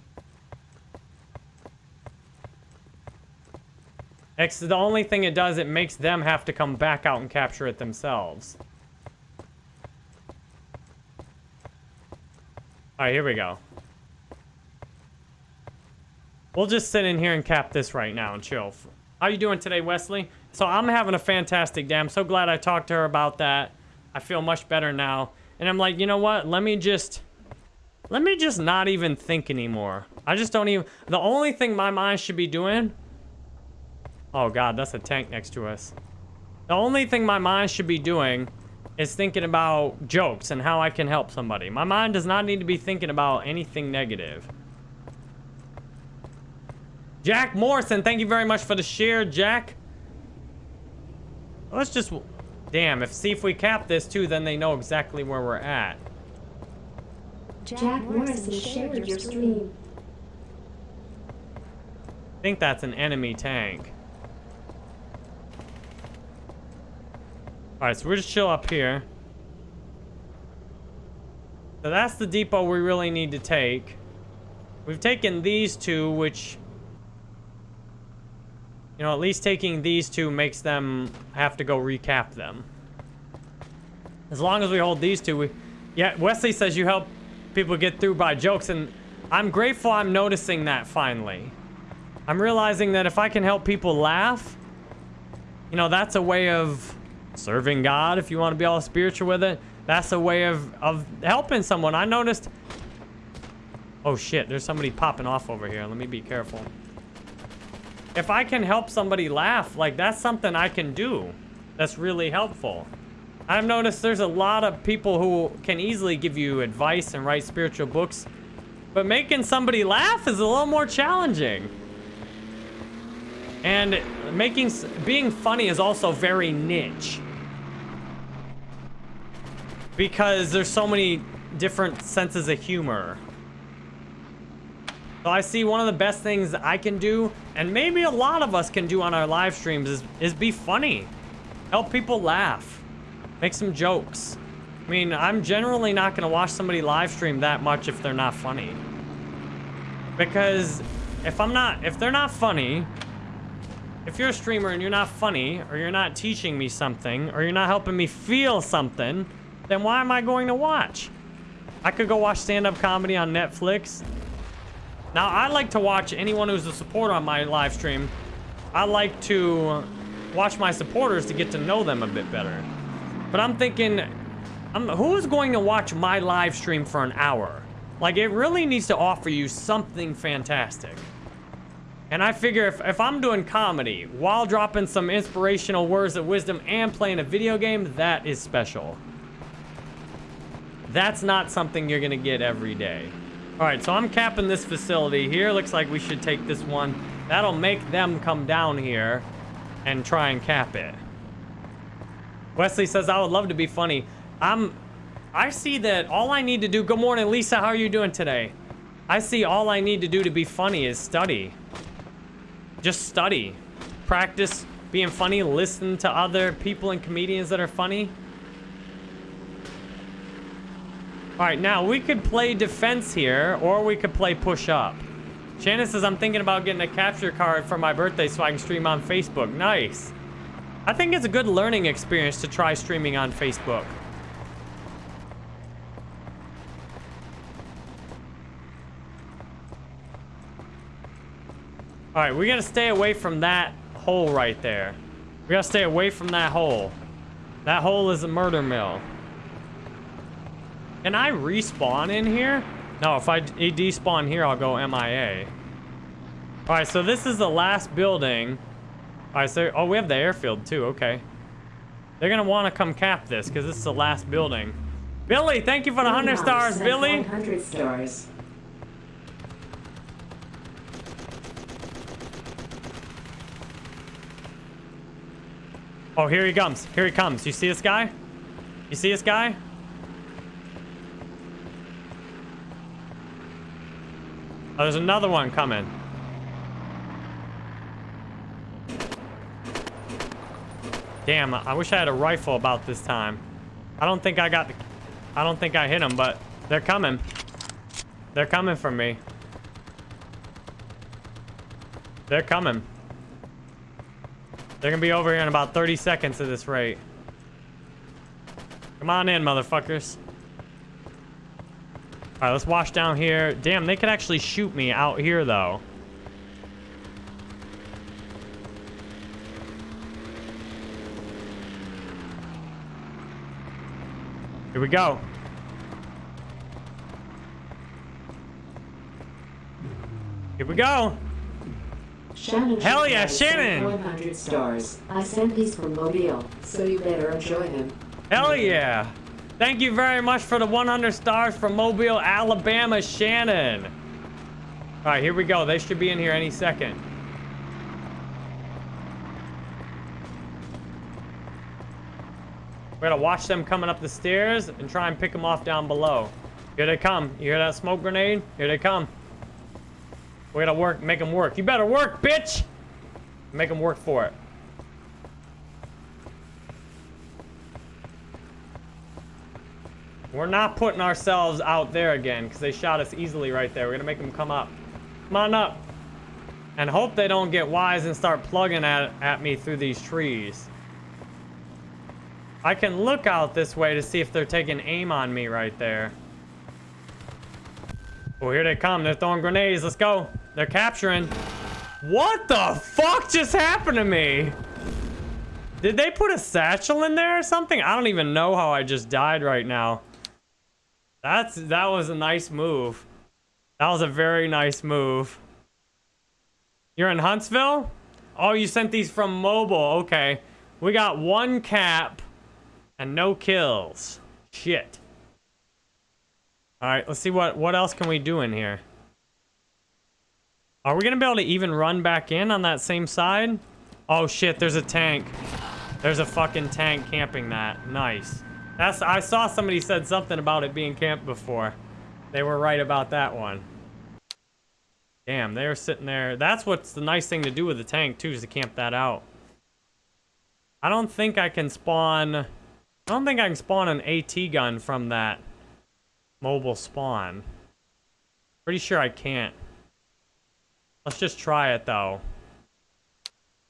The only thing it does, it makes them have to come back out and capture it themselves. Alright, here we go. We'll just sit in here and cap this right now and chill. How you doing today, Wesley? So I'm having a fantastic day. I'm so glad I talked to her about that. I feel much better now. And I'm like, you know what? Let me just... Let me just not even think anymore. I just don't even... The only thing my mind should be doing... Oh, God, that's a tank next to us. The only thing my mind should be doing is thinking about jokes and how I can help somebody. My mind does not need to be thinking about anything negative. Jack Morrison, thank you very much for the share, Jack. Let's just... Damn, if see if we cap this too, then they know exactly where we're at. Jack Morrison shared your stream. I think that's an enemy tank. Alright, so we're just chill up here. So that's the depot we really need to take. We've taken these two, which You know, at least taking these two makes them have to go recap them. As long as we hold these two, we... Yeah, Wesley says you help people get through by jokes, and I'm grateful I'm noticing that finally. I'm realizing that if I can help people laugh, you know, that's a way of serving God, if you want to be all spiritual with it. That's a way of, of helping someone. I noticed... Oh, shit. There's somebody popping off over here. Let me be careful. If I can help somebody laugh, like, that's something I can do. That's really helpful. I've noticed there's a lot of people who can easily give you advice and write spiritual books, but making somebody laugh is a little more challenging. And making being funny is also very niche. Because there's so many different senses of humor. So I see one of the best things I can do, and maybe a lot of us can do on our live streams, is, is be funny. Help people laugh. Make some jokes. I mean, I'm generally not going to watch somebody live stream that much if they're not funny. Because if I'm not, if they're not funny, if you're a streamer and you're not funny, or you're not teaching me something, or you're not helping me feel something, then why am I going to watch? I could go watch stand-up comedy on Netflix. Now, I like to watch anyone who's a supporter on my live stream. I like to watch my supporters to get to know them a bit better. But I'm thinking, I'm, who is going to watch my live stream for an hour? Like, it really needs to offer you something fantastic. And I figure if, if I'm doing comedy while dropping some inspirational words of wisdom and playing a video game, that is special. That's not something you're gonna get every day. All right, so I'm capping this facility here. Looks like we should take this one. That'll make them come down here and try and cap it. Wesley says, I would love to be funny. I'm, I see that all I need to do, good morning, Lisa, how are you doing today? I see all I need to do to be funny is study. Just study. Practice being funny, listen to other people and comedians that are funny. All right, now we could play defense here, or we could play push up. Shannon says, I'm thinking about getting a capture card for my birthday so I can stream on Facebook. Nice. I think it's a good learning experience to try streaming on Facebook. All right, we gotta stay away from that hole right there. We gotta stay away from that hole. That hole is a murder mill. Can I respawn in here? No, if I despawn here, I'll go MIA. All right, so this is the last building. All right, so, oh, we have the airfield too, okay. They're gonna wanna come cap this, because this is the last building. Billy, thank you for the 100 stars, Billy. 100 stars. Oh, here he comes. Here he comes. You see this guy? You see this guy? Oh, there's another one coming. Damn, I wish I had a rifle about this time. I don't think I got the... I don't think I hit them, but they're coming. They're coming for me. They're coming. They're gonna be over here in about 30 seconds at this rate. Come on in, motherfuckers. All right, let's wash down here. Damn, they could actually shoot me out here, though. Here we go. Here we go. Shannon Hell yeah, Shannon! 100 stars. I sent these from Mobile, so you better enjoy them. Hell yeah. Thank you very much for the 100 stars from Mobile, Alabama, Shannon. All right, here we go. They should be in here any second. We're gonna watch them coming up the stairs and try and pick them off down below. Here they come. You hear that smoke grenade? Here they come. We gotta work, make them work. You better work, bitch! Make them work for it. We're not putting ourselves out there again because they shot us easily right there. We're gonna make them come up. Come on up. And hope they don't get wise and start plugging at, at me through these trees. I can look out this way to see if they're taking aim on me right there. Oh, here they come. They're throwing grenades. Let's go. They're capturing. What the fuck just happened to me? Did they put a satchel in there or something? I don't even know how I just died right now. That's That was a nice move. That was a very nice move. You're in Huntsville? Oh, you sent these from mobile. Okay. We got one cap and no kills. Shit. All right, let's see what, what else can we do in here. Are we going to be able to even run back in on that same side? Oh, shit, there's a tank. There's a fucking tank camping that. Nice. That's I saw somebody said something about it being camped before. They were right about that one. Damn, they're sitting there. That's what's the nice thing to do with the tank, too, is to camp that out. I don't think I can spawn... I don't think I can spawn an AT gun from that mobile spawn. Pretty sure I can't. Let's just try it, though.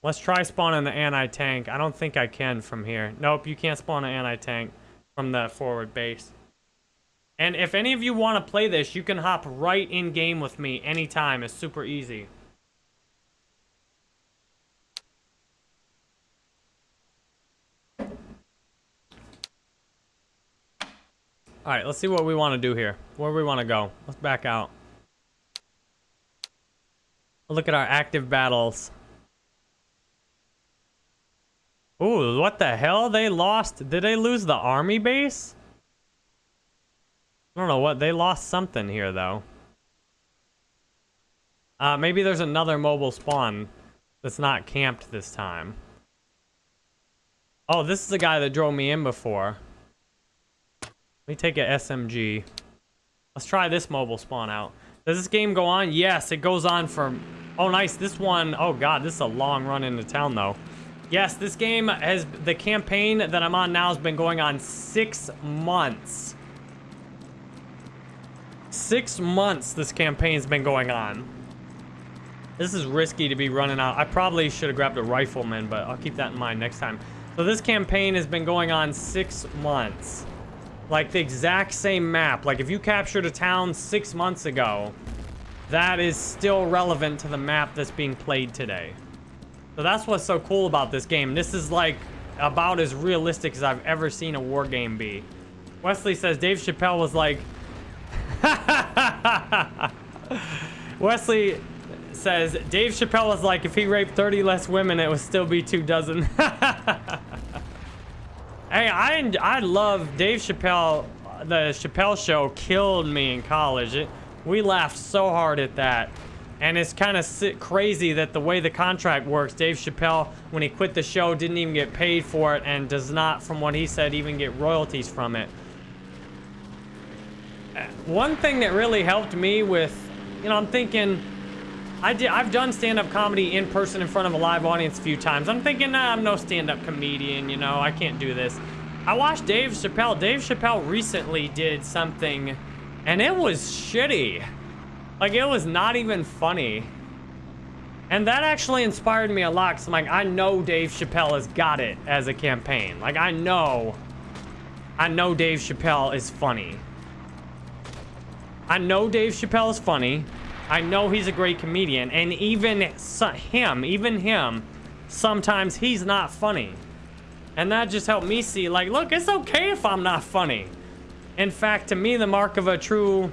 Let's try spawning the anti-tank. I don't think I can from here. Nope, you can't spawn an anti-tank from the forward base. And if any of you want to play this, you can hop right in game with me anytime. It's super easy. All right, let's see what we want to do here. Where we want to go. Let's back out. Look at our active battles. Ooh, what the hell? They lost. Did they lose the army base? I don't know what. They lost something here, though. Uh, maybe there's another mobile spawn that's not camped this time. Oh, this is the guy that drove me in before. Let me take a SMG. Let's try this mobile spawn out. Does this game go on? Yes, it goes on for... Oh, nice. This one... Oh, God. This is a long run into town, though. Yes, this game has... The campaign that I'm on now has been going on six months. Six months this campaign's been going on. This is risky to be running out. I probably should have grabbed a rifleman, but I'll keep that in mind next time. So this campaign has been going on six months. Like the exact same map. Like if you captured a town six months ago, that is still relevant to the map that's being played today. So that's what's so cool about this game. This is like about as realistic as I've ever seen a war game be. Wesley says Dave Chappelle was like... [LAUGHS] Wesley says Dave Chappelle was like if he raped 30 less women it would still be two dozen. [LAUGHS] Hey, I I love Dave Chappelle. The Chappelle Show killed me in college. It, we laughed so hard at that. And it's kind of crazy that the way the contract works, Dave Chappelle, when he quit the show, didn't even get paid for it and does not, from what he said, even get royalties from it. Uh, one thing that really helped me with, you know, I'm thinking, I did, I've done stand-up comedy in person in front of a live audience a few times. I'm thinking, nah, I'm no stand-up comedian, you know, I can't do this. I watched Dave Chappelle. Dave Chappelle recently did something, and it was shitty. Like, it was not even funny. And that actually inspired me a lot, because I'm like, I know Dave Chappelle has got it as a campaign. Like, I know, I know Dave Chappelle is funny. I know Dave Chappelle is funny. I know he's a great comedian, and even him, even him, sometimes he's not funny. And that just helped me see, like, look, it's okay if I'm not funny. In fact, to me, the mark of a true,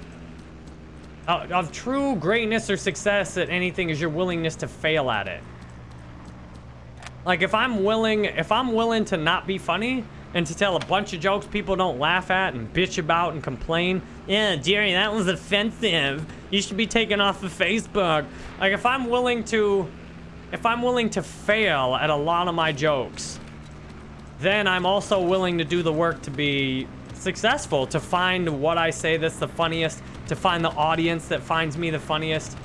uh, of true greatness or success at anything is your willingness to fail at it. Like, if I'm willing, if I'm willing to not be funny, and to tell a bunch of jokes people don't laugh at and bitch about and complain. Yeah, Jerry, that was offensive. You should be taken off of Facebook. Like, if I'm willing to... If I'm willing to fail at a lot of my jokes, then I'm also willing to do the work to be successful, to find what I say that's the funniest, to find the audience that finds me the funniest.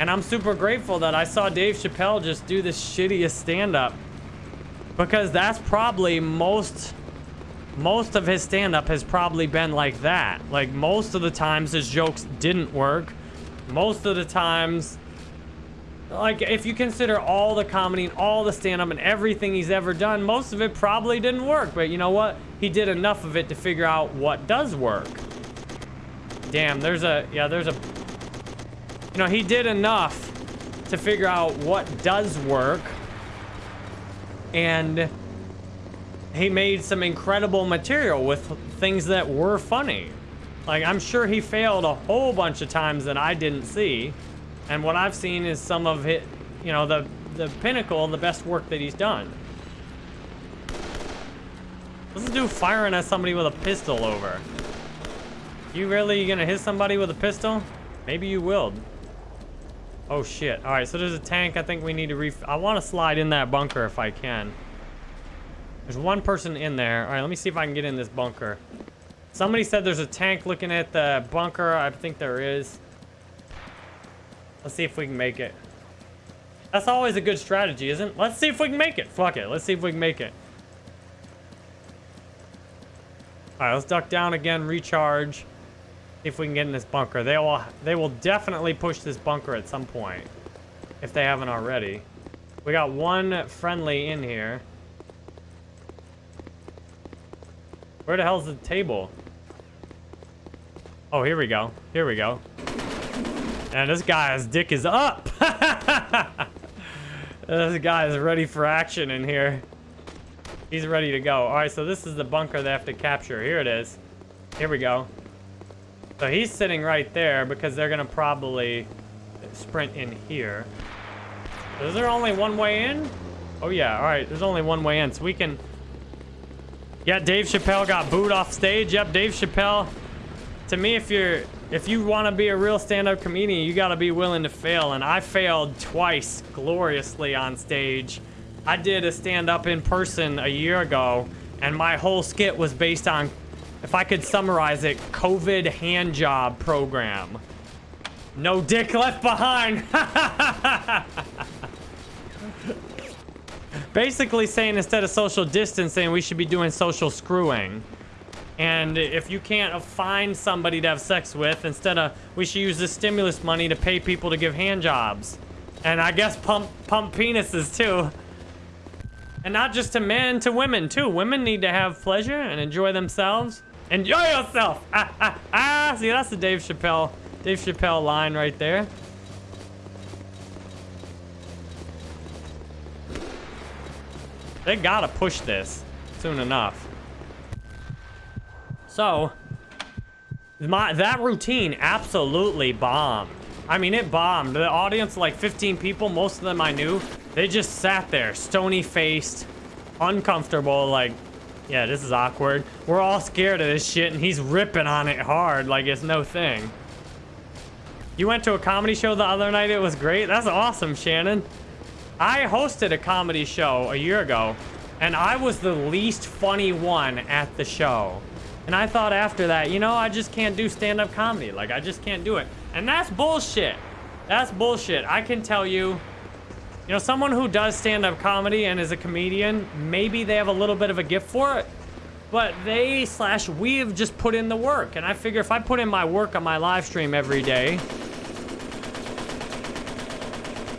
And I'm super grateful that I saw Dave Chappelle just do the shittiest stand-up because that's probably most most of his stand-up has probably been like that. Like most of the times his jokes didn't work. Most of the times like, if you consider all the comedy and all the stand-up and everything he's ever done, most of it probably didn't work. But you know what? He did enough of it to figure out what does work. Damn, there's a, yeah, there's a, you know, he did enough to figure out what does work. And he made some incredible material with things that were funny. Like, I'm sure he failed a whole bunch of times that I didn't see. And what I've seen is some of it, you know, the, the pinnacle, the best work that he's done. What's this dude firing at somebody with a pistol over? You really gonna hit somebody with a pistol? Maybe you will. Oh shit. Alright, so there's a tank. I think we need to ref- I want to slide in that bunker if I can. There's one person in there. Alright, let me see if I can get in this bunker. Somebody said there's a tank looking at the bunker. I think there is. Let's see if we can make it. That's always a good strategy, isn't it? Let's see if we can make it. Fuck it. Let's see if we can make it. Alright, let's duck down again, recharge. If we can get in this bunker. They will they will definitely push this bunker at some point. If they haven't already. We got one friendly in here. Where the hell's the table? Oh, here we go. Here we go. And this guy's dick is up. [LAUGHS] this guy is ready for action in here. He's ready to go. All right, so this is the bunker they have to capture. Here it is. Here we go. So he's sitting right there because they're going to probably sprint in here. Is there only one way in? Oh, yeah. All right, there's only one way in. So we can... Yeah, Dave Chappelle got booed off stage. Yep, Dave Chappelle. To me, if you're if you want to be a real stand-up comedian, you got to be willing to fail. And I failed twice gloriously on stage. I did a stand-up in person a year ago, and my whole skit was based on, if I could summarize it, COVID hand job program. No dick left behind. [LAUGHS] Basically saying instead of social distancing, we should be doing social screwing. And if you can't find somebody to have sex with, instead of, we should use the stimulus money to pay people to give hand jobs. And I guess pump, pump penises too. And not just to men, to women too. Women need to have pleasure and enjoy themselves. Enjoy yourself! Ah, ah, ah! See, that's the Dave Chappelle, Dave Chappelle line right there. They gotta push this soon enough. So, my that routine absolutely bombed. I mean, it bombed. The audience, like 15 people, most of them I knew, they just sat there, stony-faced, uncomfortable, like, yeah, this is awkward. We're all scared of this shit, and he's ripping on it hard like it's no thing. You went to a comedy show the other night, it was great? That's awesome, Shannon. I hosted a comedy show a year ago, and I was the least funny one at the show. And I thought after that, you know, I just can't do stand-up comedy. Like, I just can't do it. And that's bullshit. That's bullshit. I can tell you, you know, someone who does stand-up comedy and is a comedian, maybe they have a little bit of a gift for it, but they slash we have just put in the work. And I figure if I put in my work on my live stream every day,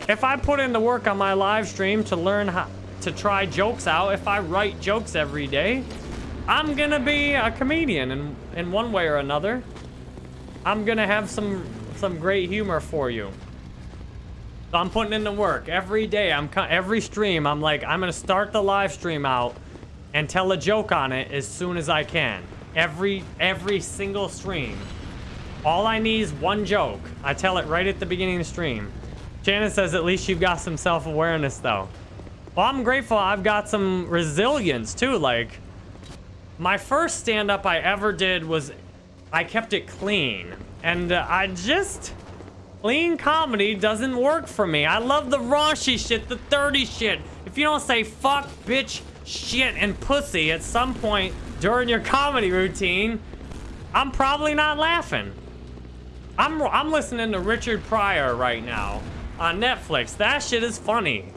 if I put in the work on my live stream to learn how to try jokes out, if I write jokes every day, I'm gonna be a comedian in, in one way or another. I'm gonna have some some great humor for you. So I'm putting in the work every day. I'm every stream. I'm like I'm gonna start the live stream out and tell a joke on it as soon as I can. Every every single stream. All I need is one joke. I tell it right at the beginning of the stream. Shannon says at least you've got some self-awareness though. Well, I'm grateful I've got some resilience too. Like my first stand-up I ever did was I kept it clean. And uh, I just... Clean comedy doesn't work for me. I love the raunchy shit, the dirty shit. If you don't say fuck, bitch, shit, and pussy at some point during your comedy routine, I'm probably not laughing. I'm, I'm listening to Richard Pryor right now on Netflix. That shit is funny.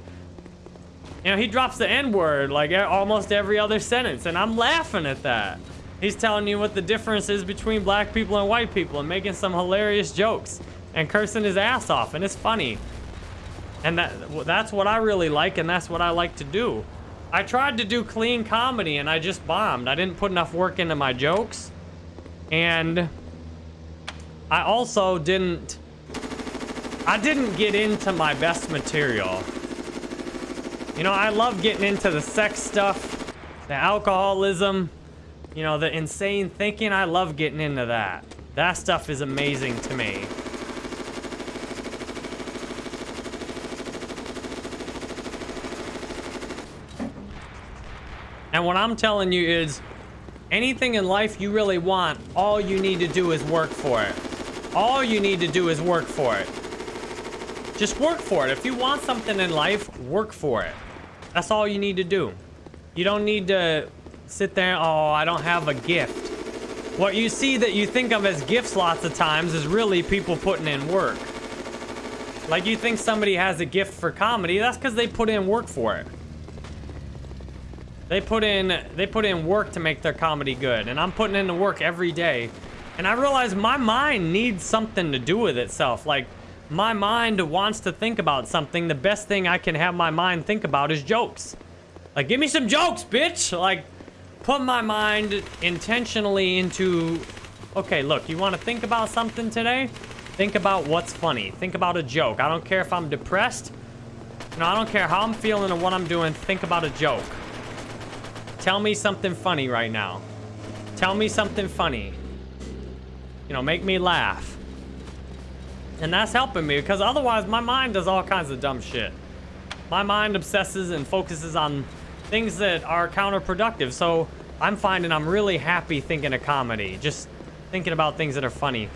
You know, he drops the N-word like almost every other sentence, and I'm laughing at that. He's telling you what the difference is between black people and white people and making some hilarious jokes and cursing his ass off, and it's funny. And that that's what I really like, and that's what I like to do. I tried to do clean comedy, and I just bombed. I didn't put enough work into my jokes. And I also didn't... I didn't get into my best material. You know, I love getting into the sex stuff, the alcoholism, you know, the insane thinking. I love getting into that. That stuff is amazing to me. And what I'm telling you is, anything in life you really want, all you need to do is work for it. All you need to do is work for it. Just work for it. If you want something in life, work for it. That's all you need to do. You don't need to sit there, oh, I don't have a gift. What you see that you think of as gifts lots of times is really people putting in work. Like you think somebody has a gift for comedy, that's because they put in work for it. They put in they put in work to make their comedy good, and I'm putting in the work every day. And I realize my mind needs something to do with itself. Like my mind wants to think about something. The best thing I can have my mind think about is jokes. Like give me some jokes, bitch. Like put my mind intentionally into okay, look, you want to think about something today? Think about what's funny. Think about a joke. I don't care if I'm depressed. No, I don't care how I'm feeling or what I'm doing. Think about a joke. Tell me something funny right now. Tell me something funny. You know, make me laugh. And that's helping me because otherwise my mind does all kinds of dumb shit. My mind obsesses and focuses on things that are counterproductive. So I'm finding I'm really happy thinking of comedy. Just thinking about things that are funny.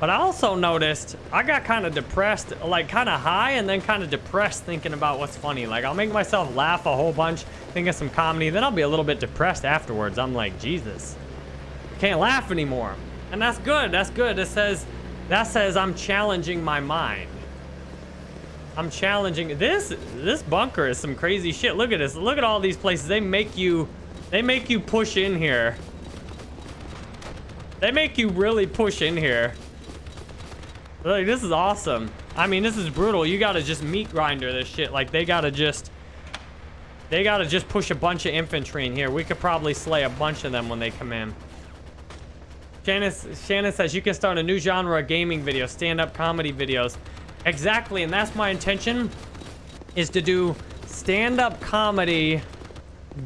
But I also noticed I got kind of depressed, like kind of high and then kind of depressed thinking about what's funny. Like I'll make myself laugh a whole bunch, think of some comedy, then I'll be a little bit depressed afterwards. I'm like, Jesus, can't laugh anymore. And that's good, that's good. It says, that says I'm challenging my mind. I'm challenging, this, this bunker is some crazy shit. Look at this, look at all these places. They make you, they make you push in here. They make you really push in here. Like, this is awesome. I mean, this is brutal. You gotta just meat grinder this shit. Like, they gotta just... They gotta just push a bunch of infantry in here. We could probably slay a bunch of them when they come in. Shannon, Shannon says, you can start a new genre of gaming videos, stand-up comedy videos. Exactly, and that's my intention, is to do stand-up comedy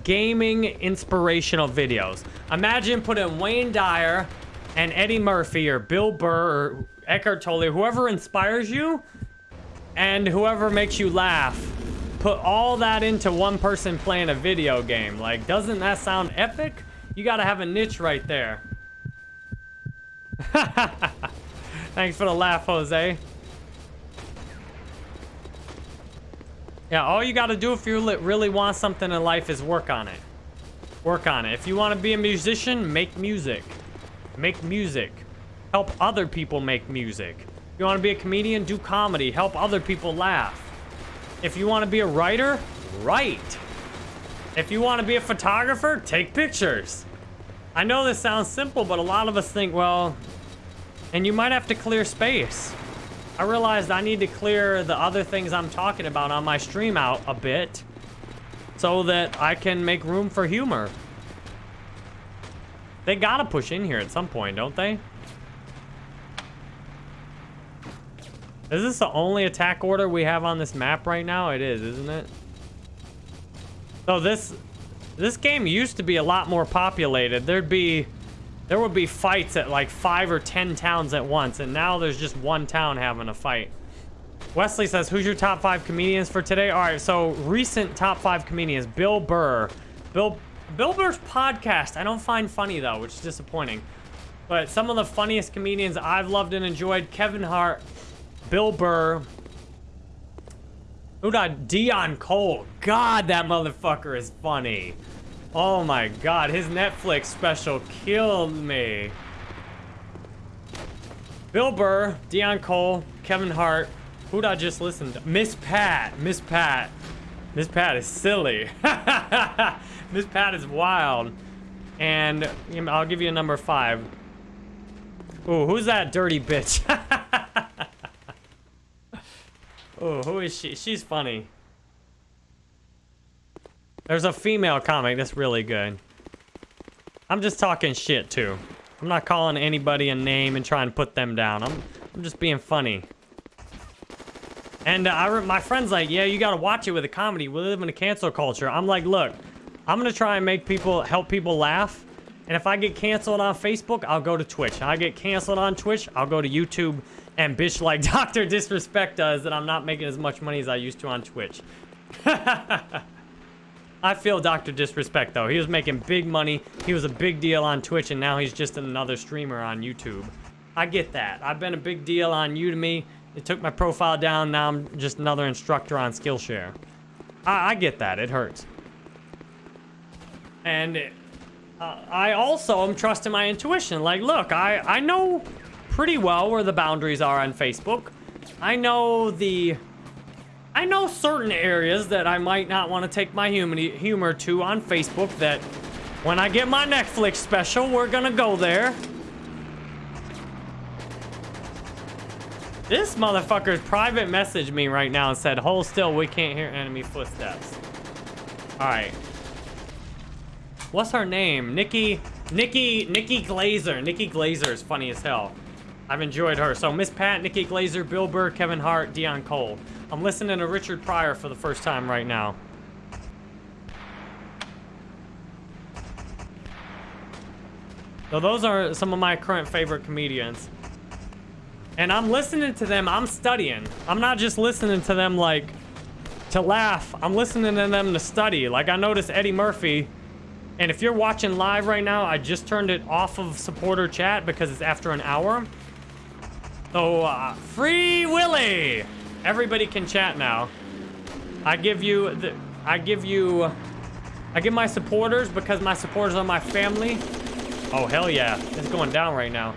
gaming inspirational videos. Imagine putting Wayne Dyer and Eddie Murphy or Bill Burr or Eckhart Tolle, whoever inspires you and whoever makes you laugh, put all that into one person playing a video game. Like, doesn't that sound epic? You gotta have a niche right there. [LAUGHS] Thanks for the laugh, Jose. Yeah, all you gotta do if you really want something in life is work on it. Work on it. If you want to be a musician, make music. Make music. Help other people make music. If you want to be a comedian, do comedy. Help other people laugh. If you want to be a writer, write. If you want to be a photographer, take pictures. I know this sounds simple, but a lot of us think, well, and you might have to clear space. I realized I need to clear the other things I'm talking about on my stream out a bit so that I can make room for humor. They gotta push in here at some point, don't they? Is this the only attack order we have on this map right now? It is, isn't it? So this this game used to be a lot more populated. There'd be there would be fights at like five or ten towns at once, and now there's just one town having a fight. Wesley says, who's your top five comedians for today? All right, so recent top five comedians. Bill Burr. Bill, Bill Burr's podcast, I don't find funny though, which is disappointing. But some of the funniest comedians I've loved and enjoyed, Kevin Hart, Bill Burr. Who died? Deon Cole. God, that motherfucker is funny. Oh my god, his Netflix special killed me. Bill Burr, Deon Cole, Kevin Hart. Who'd I just listen to? Miss Pat. Miss Pat. Miss Pat is silly. [LAUGHS] Miss Pat is wild. And I'll give you a number five. Ooh, who's that dirty bitch? [LAUGHS] Oh, who is she? She's funny. There's a female comic that's really good. I'm just talking shit, too. I'm not calling anybody a name and trying to put them down. I'm, I'm just being funny. And uh, I, my friend's like, yeah, you gotta watch it with a comedy. We live in a cancel culture. I'm like, look, I'm gonna try and make people, help people laugh. And if I get canceled on Facebook, I'll go to Twitch. If I get canceled on Twitch, I'll go to YouTube and bitch like [LAUGHS] Dr. Disrespect does that I'm not making as much money as I used to on Twitch. [LAUGHS] I feel Dr. Disrespect, though. He was making big money. He was a big deal on Twitch, and now he's just another streamer on YouTube. I get that. I've been a big deal on Udemy. It took my profile down. Now I'm just another instructor on Skillshare. I, I get that. It hurts. And it, uh, I also am trusting my intuition. Like, look, I, I know pretty well where the boundaries are on Facebook. I know the I know certain areas that I might not want to take my humor to on Facebook that when I get my Netflix special, we're gonna go there. This motherfucker's private messaged me right now and said, hold still, we can't hear enemy footsteps. Alright. What's her name? Nikki, Nikki, Nikki Glazer. Nikki Glazer is funny as hell. I've enjoyed her. So Miss Pat, Nikki Glazer, Bill Burr, Kevin Hart, Deon Cole. I'm listening to Richard Pryor for the first time right now. So those are some of my current favorite comedians. And I'm listening to them, I'm studying. I'm not just listening to them like to laugh. I'm listening to them to study. Like I noticed Eddie Murphy. And if you're watching live right now, I just turned it off of supporter chat because it's after an hour. So, uh, Free Willy! Everybody can chat now. I give you the, I give you, I give my supporters because my supporters are my family. Oh, hell yeah. It's going down right now.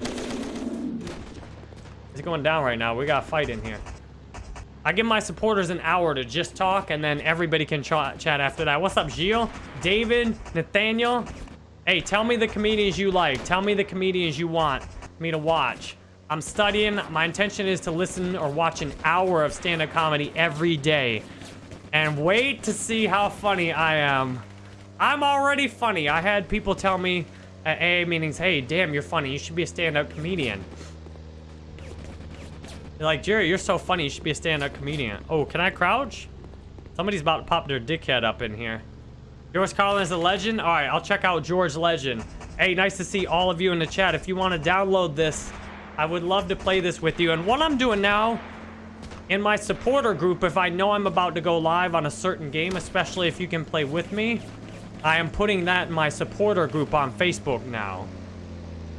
It's going down right now. We got a fight in here. I give my supporters an hour to just talk, and then everybody can ch chat after that. What's up, Gilles? David? Nathaniel? Hey, tell me the comedians you like. Tell me the comedians you want me to watch. I'm studying. My intention is to listen or watch an hour of stand-up comedy every day. And wait to see how funny I am. I'm already funny. I had people tell me uh, at AA meetings, hey, damn, you're funny. You should be a stand-up comedian. They're like, Jerry, you're so funny. You should be a stand-up comedian. Oh, can I crouch? Somebody's about to pop their dickhead up in here. George Carlin is a legend? All right, I'll check out George Legend. Hey, nice to see all of you in the chat. If you want to download this I would love to play this with you. And what I'm doing now, in my supporter group, if I know I'm about to go live on a certain game, especially if you can play with me, I am putting that in my supporter group on Facebook now.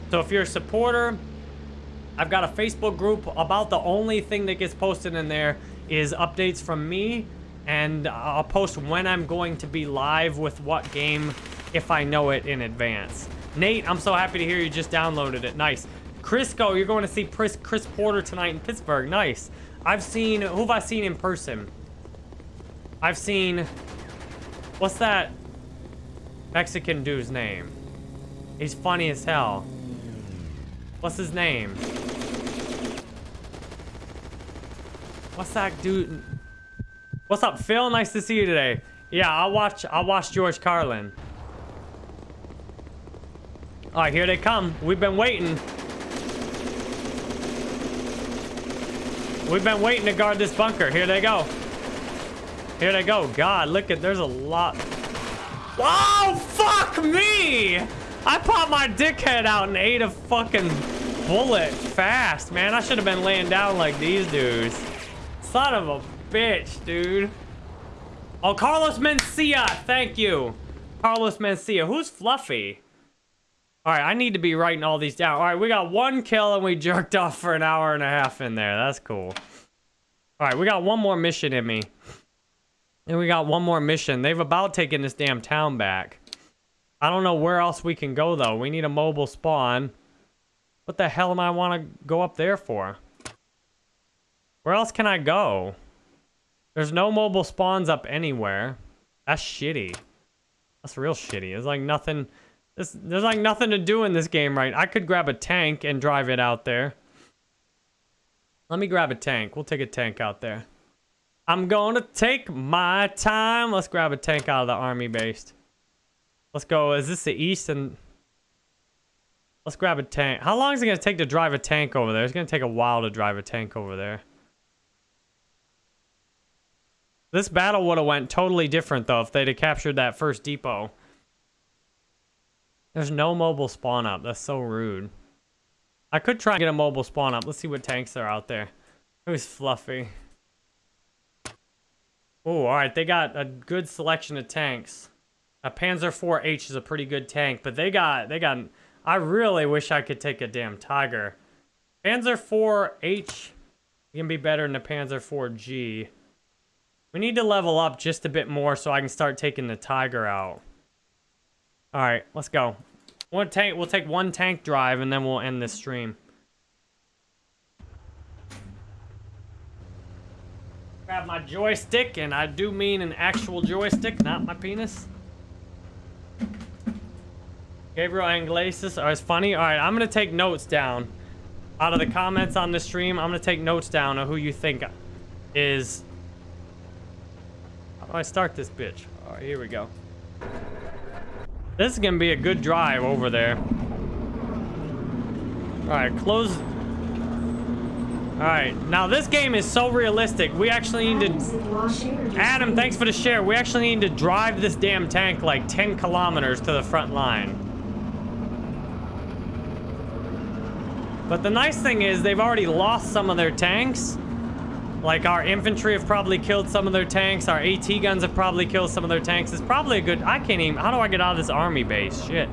So if you're a supporter, I've got a Facebook group. About the only thing that gets posted in there is updates from me. And I'll post when I'm going to be live with what game if I know it in advance. Nate, I'm so happy to hear you just downloaded it. Nice. Crisco, you're going to see Chris, Chris Porter tonight in Pittsburgh. Nice. I've seen, who have I seen in person? I've seen, what's that Mexican dude's name? He's funny as hell. What's his name? What's that dude? What's up, Phil? Nice to see you today. Yeah, I'll watch, I'll watch George Carlin. All right, here they come. We've been waiting. We've been waiting to guard this bunker. Here they go. Here they go. God, look at, there's a lot. Oh, fuck me! I popped my dickhead out and ate a fucking bullet fast, man. I should have been laying down like these dudes. Son of a bitch, dude. Oh, Carlos Mencia. Thank you. Carlos Mencia. Who's Fluffy? All right, I need to be writing all these down. All right, we got one kill and we [LAUGHS] jerked off for an hour and a half in there. That's cool. All right, we got one more mission in me. And we got one more mission. They've about taken this damn town back. I don't know where else we can go, though. We need a mobile spawn. What the hell am I want to go up there for? Where else can I go? There's no mobile spawns up anywhere. That's shitty. That's real shitty. It's like nothing... There's, there's like nothing to do in this game, right? I could grab a tank and drive it out there. Let me grab a tank. We'll take a tank out there. I'm gonna take my time. Let's grab a tank out of the army base. Let's go. Is this the east and... Let's grab a tank. How long is it gonna take to drive a tank over there? It's gonna take a while to drive a tank over there. This battle would have went totally different though if they'd have captured that first depot. There's no mobile spawn up. That's so rude. I could try and get a mobile spawn up. Let's see what tanks are out there. Who's fluffy? Oh, all right. They got a good selection of tanks. A Panzer IV H is a pretty good tank, but they got they got. I really wish I could take a damn Tiger. Panzer IV H can be better than the Panzer IV G. We need to level up just a bit more so I can start taking the Tiger out. All right, let's go. One tank. We'll take one tank drive and then we'll end this stream. Grab my joystick, and I do mean an actual joystick, not my penis. Gabriel Anglasis. Oh, it's funny. All right, I'm gonna take notes down. Out of the comments on the stream, I'm gonna take notes down of who you think is. I start this bitch? All right, here we go. This is gonna be a good drive over there. All right, close. All right, now this game is so realistic. We actually need to. Adam, thanks for the share. We actually need to drive this damn tank like 10 kilometers to the front line. But the nice thing is they've already lost some of their tanks. Like our infantry have probably killed some of their tanks. Our AT guns have probably killed some of their tanks. It's probably a good... I can't even... How do I get out of this army base? Shit.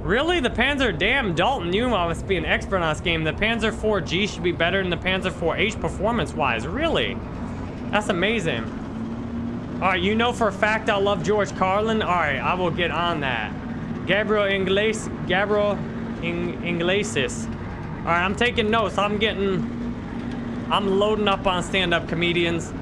Really? The Panzer... Damn, Dalton, you must be an expert on this game. The Panzer 4G should be better than the Panzer 4H performance-wise. Really? That's amazing. All right, you know for a fact I love George Carlin? All right, I will get on that. Gabriel Ingles... Gabriel Ing Iglesias. All right, I'm taking notes. I'm getting... I'm loading up on stand-up comedians.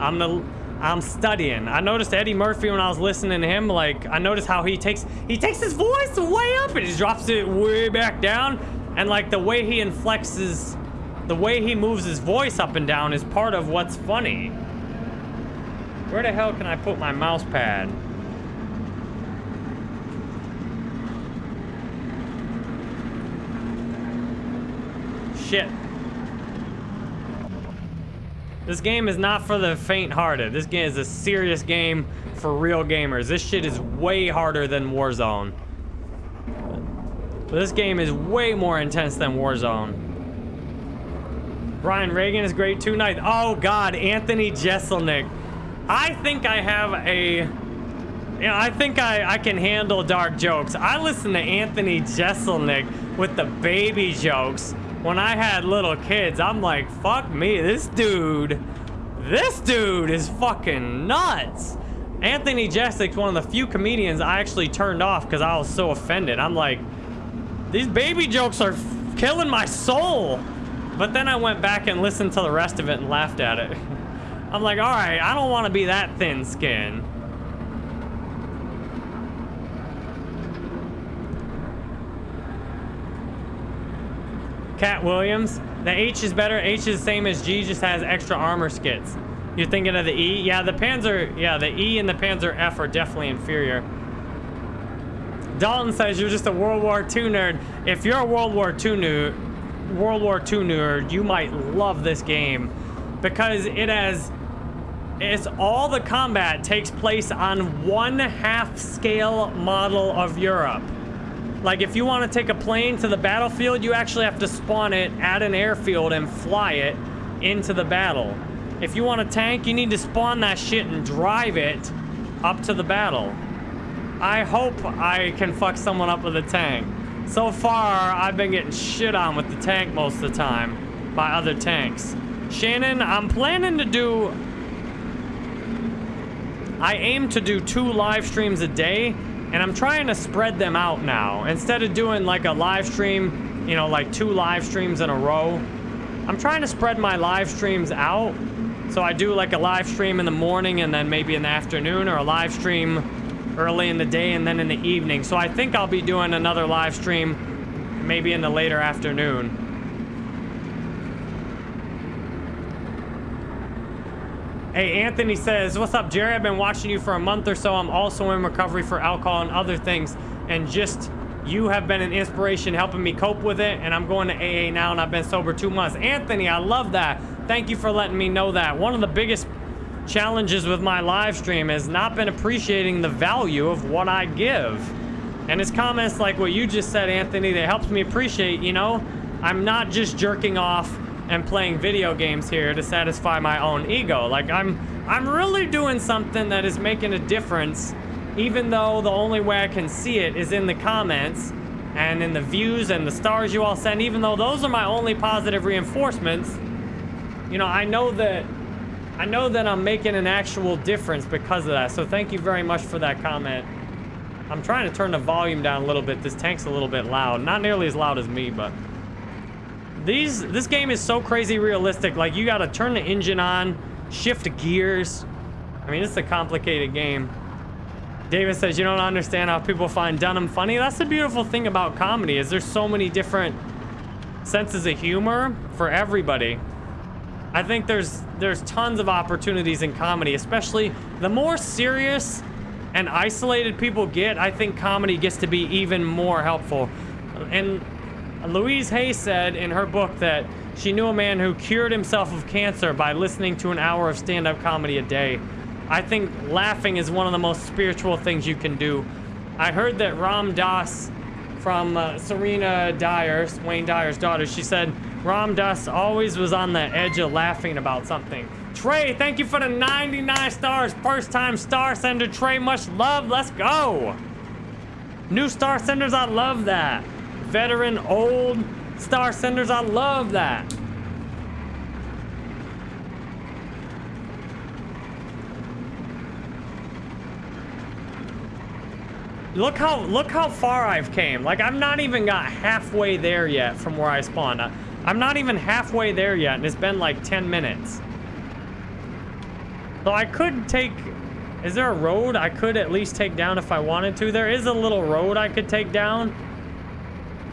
I'm the, I'm studying. I noticed Eddie Murphy when I was listening to him. Like I noticed how he takes he takes his voice way up and he drops it way back down. And like the way he inflexes, the way he moves his voice up and down is part of what's funny. Where the hell can I put my mouse pad? Shit. This game is not for the faint-hearted. This game is a serious game for real gamers. This shit is way harder than Warzone. This game is way more intense than Warzone. Brian Regan is great too. Nice. Oh God, Anthony Jeselnik. I think I have a, you know, I think I, I can handle dark jokes. I listen to Anthony Jeselnik with the baby jokes when I had little kids, I'm like, fuck me, this dude, this dude is fucking nuts. Anthony Jeselnik's one of the few comedians I actually turned off because I was so offended. I'm like, these baby jokes are killing my soul. But then I went back and listened to the rest of it and laughed at it. [LAUGHS] I'm like, all right, I don't want to be that thin skinned. Katt Williams. The H is better. H is the same as G, just has extra armor skirts. You're thinking of the E? Yeah, the Panzer, yeah, the E and the Panzer F are definitely inferior. Dalton says you're just a World War II nerd. If you're a World War II nerd, World War II nerd, you might love this game because it has it's all the combat takes place on one half scale model of Europe. Like if you want to take a plane to the battlefield, you actually have to spawn it at an airfield and fly it into the battle. If you want a tank, you need to spawn that shit and drive it up to the battle. I hope I can fuck someone up with a tank. So far, I've been getting shit on with the tank most of the time by other tanks. Shannon, I'm planning to do... I aim to do two live streams a day and I'm trying to spread them out now. Instead of doing like a live stream, you know, like two live streams in a row, I'm trying to spread my live streams out. So I do like a live stream in the morning and then maybe in the afternoon or a live stream early in the day and then in the evening. So I think I'll be doing another live stream maybe in the later afternoon. Hey, Anthony says, What's up, Jerry? I've been watching you for a month or so. I'm also in recovery for alcohol and other things. And just you have been an inspiration helping me cope with it. And I'm going to AA now and I've been sober two months. Anthony, I love that. Thank you for letting me know that. One of the biggest challenges with my live stream has not been appreciating the value of what I give. And his comments like what you just said, Anthony, that helps me appreciate, you know, I'm not just jerking off and playing video games here to satisfy my own ego. Like I'm I'm really doing something that is making a difference, even though the only way I can see it is in the comments and in the views and the stars you all send, even though those are my only positive reinforcements. You know, I know that I know that I'm making an actual difference because of that. So thank you very much for that comment. I'm trying to turn the volume down a little bit. This tank's a little bit loud. Not nearly as loud as me, but these, this game is so crazy realistic. Like, you gotta turn the engine on, shift gears. I mean, it's a complicated game. David says, you don't understand how people find Dunham funny. That's the beautiful thing about comedy, is there's so many different senses of humor for everybody. I think there's there's tons of opportunities in comedy, especially the more serious and isolated people get, I think comedy gets to be even more helpful. And Louise Hay said in her book that she knew a man who cured himself of cancer by listening to an hour of stand-up comedy a day. I think laughing is one of the most spiritual things you can do. I heard that Ram Dass from uh, Serena Dyer, Wayne Dyer's daughter, she said Ram Dass always was on the edge of laughing about something. Trey, thank you for the 99 stars. First time star sender, Trey. Much love. Let's go. New star senders, I love that veteran, old star senders. I love that. Look how look how far I've came. Like I'm not even got halfway there yet from where I spawned. I'm not even halfway there yet, and it's been like 10 minutes. So I could take... Is there a road I could at least take down if I wanted to? There is a little road I could take down.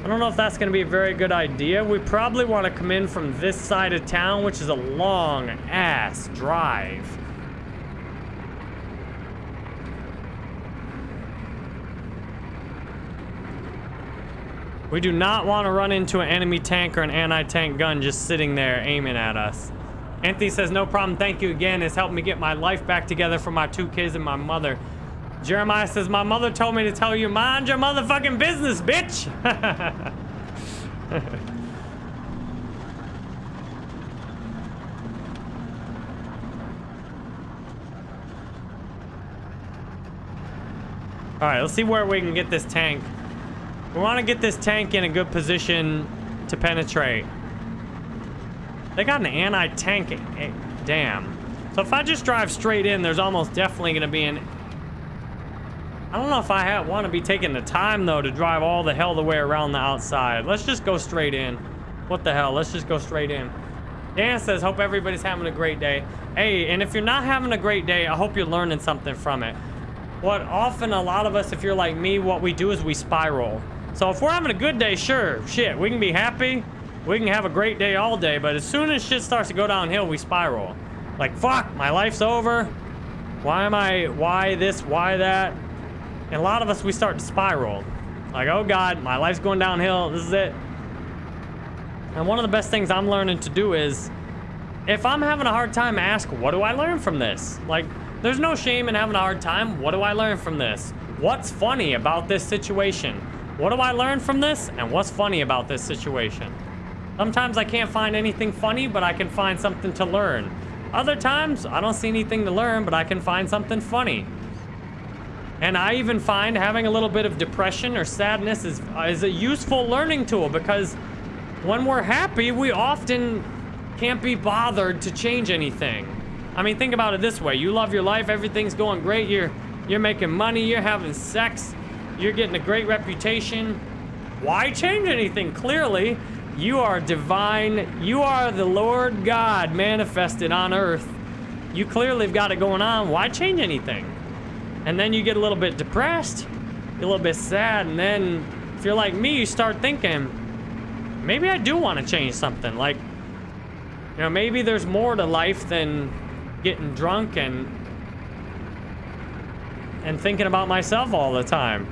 I don't know if that's going to be a very good idea. We probably want to come in from this side of town, which is a long ass drive. We do not want to run into an enemy tank or an anti-tank gun just sitting there aiming at us. Anthony says, no problem, thank you again. It's helped me get my life back together for my two kids and my mother. Jeremiah says, my mother told me to tell you, mind your motherfucking business, bitch. [LAUGHS] All right, let's see where we can get this tank. We want to get this tank in a good position to penetrate. They got an anti-tank. Eh, damn. So if I just drive straight in, there's almost definitely going to be an I don't know if I want to be taking the time, though, to drive all the hell the way around the outside. Let's just go straight in. What the hell? Let's just go straight in. Dan says, hope everybody's having a great day. Hey, and if you're not having a great day, I hope you're learning something from it. What often a lot of us, if you're like me, what we do is we spiral. So if we're having a good day, sure, shit, we can be happy. We can have a great day all day, but as soon as shit starts to go downhill, we spiral. Like, fuck, my life's over. Why am I, why this, why that? And a lot of us, we start to spiral. Like, oh God, my life's going downhill. This is it. And one of the best things I'm learning to do is, if I'm having a hard time, ask, what do I learn from this? Like, there's no shame in having a hard time. What do I learn from this? What's funny about this situation? What do I learn from this? And what's funny about this situation? Sometimes I can't find anything funny, but I can find something to learn. Other times, I don't see anything to learn, but I can find something funny. And I even find having a little bit of depression or sadness is, is a useful learning tool because when we're happy, we often can't be bothered to change anything. I mean, think about it this way. You love your life, everything's going great, you're, you're making money, you're having sex, you're getting a great reputation. Why change anything? Clearly, you are divine. You are the Lord God manifested on earth. You clearly have got it going on. Why change anything? And then you get a little bit depressed, a little bit sad, and then if you're like me, you start thinking, maybe I do want to change something. Like, you know, maybe there's more to life than getting drunk and and thinking about myself all the time.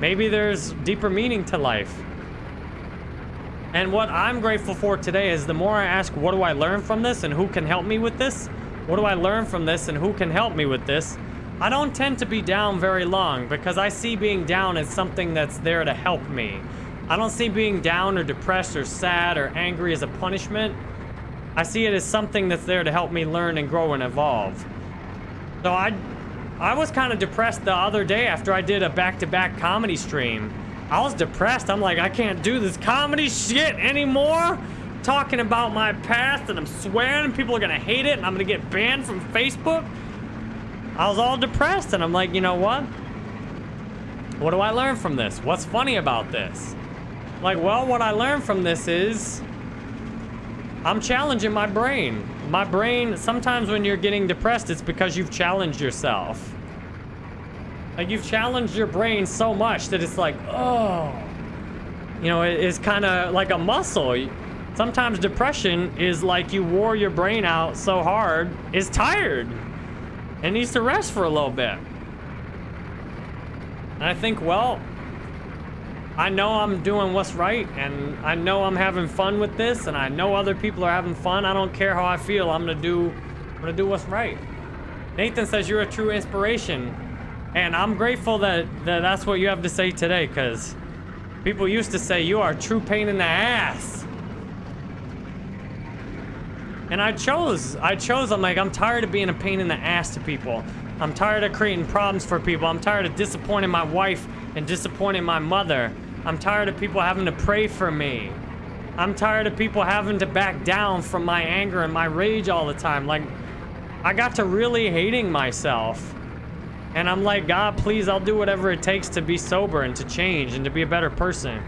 Maybe there's deeper meaning to life. And what I'm grateful for today is the more I ask, what do I learn from this and who can help me with this? What do I learn from this and who can help me with this? I don't tend to be down very long because I see being down as something that's there to help me. I don't see being down or depressed or sad or angry as a punishment. I see it as something that's there to help me learn and grow and evolve. So I I was kind of depressed the other day after I did a back-to-back -back comedy stream. I was depressed. I'm like, I can't do this comedy shit anymore. Talking about my past and I'm swearing and people are gonna hate it and I'm gonna get banned from Facebook. I was all depressed and I'm like, you know what? What do I learn from this? What's funny about this? Like, well, what I learned from this is I'm challenging my brain. My brain, sometimes when you're getting depressed, it's because you've challenged yourself. Like, you've challenged your brain so much that it's like, oh. You know, it's kind of like a muscle. Sometimes depression is like you wore your brain out so hard, it's tired. It needs to rest for a little bit. And I think, well, I know I'm doing what's right, and I know I'm having fun with this, and I know other people are having fun. I don't care how I feel. I'm gonna do, I'm gonna do what's right. Nathan says you're a true inspiration, and I'm grateful that, that that's what you have to say today, because people used to say you are a true pain in the ass. And I chose, I chose, I'm like, I'm tired of being a pain in the ass to people. I'm tired of creating problems for people. I'm tired of disappointing my wife and disappointing my mother. I'm tired of people having to pray for me. I'm tired of people having to back down from my anger and my rage all the time. Like, I got to really hating myself. And I'm like, God, please, I'll do whatever it takes to be sober and to change and to be a better person.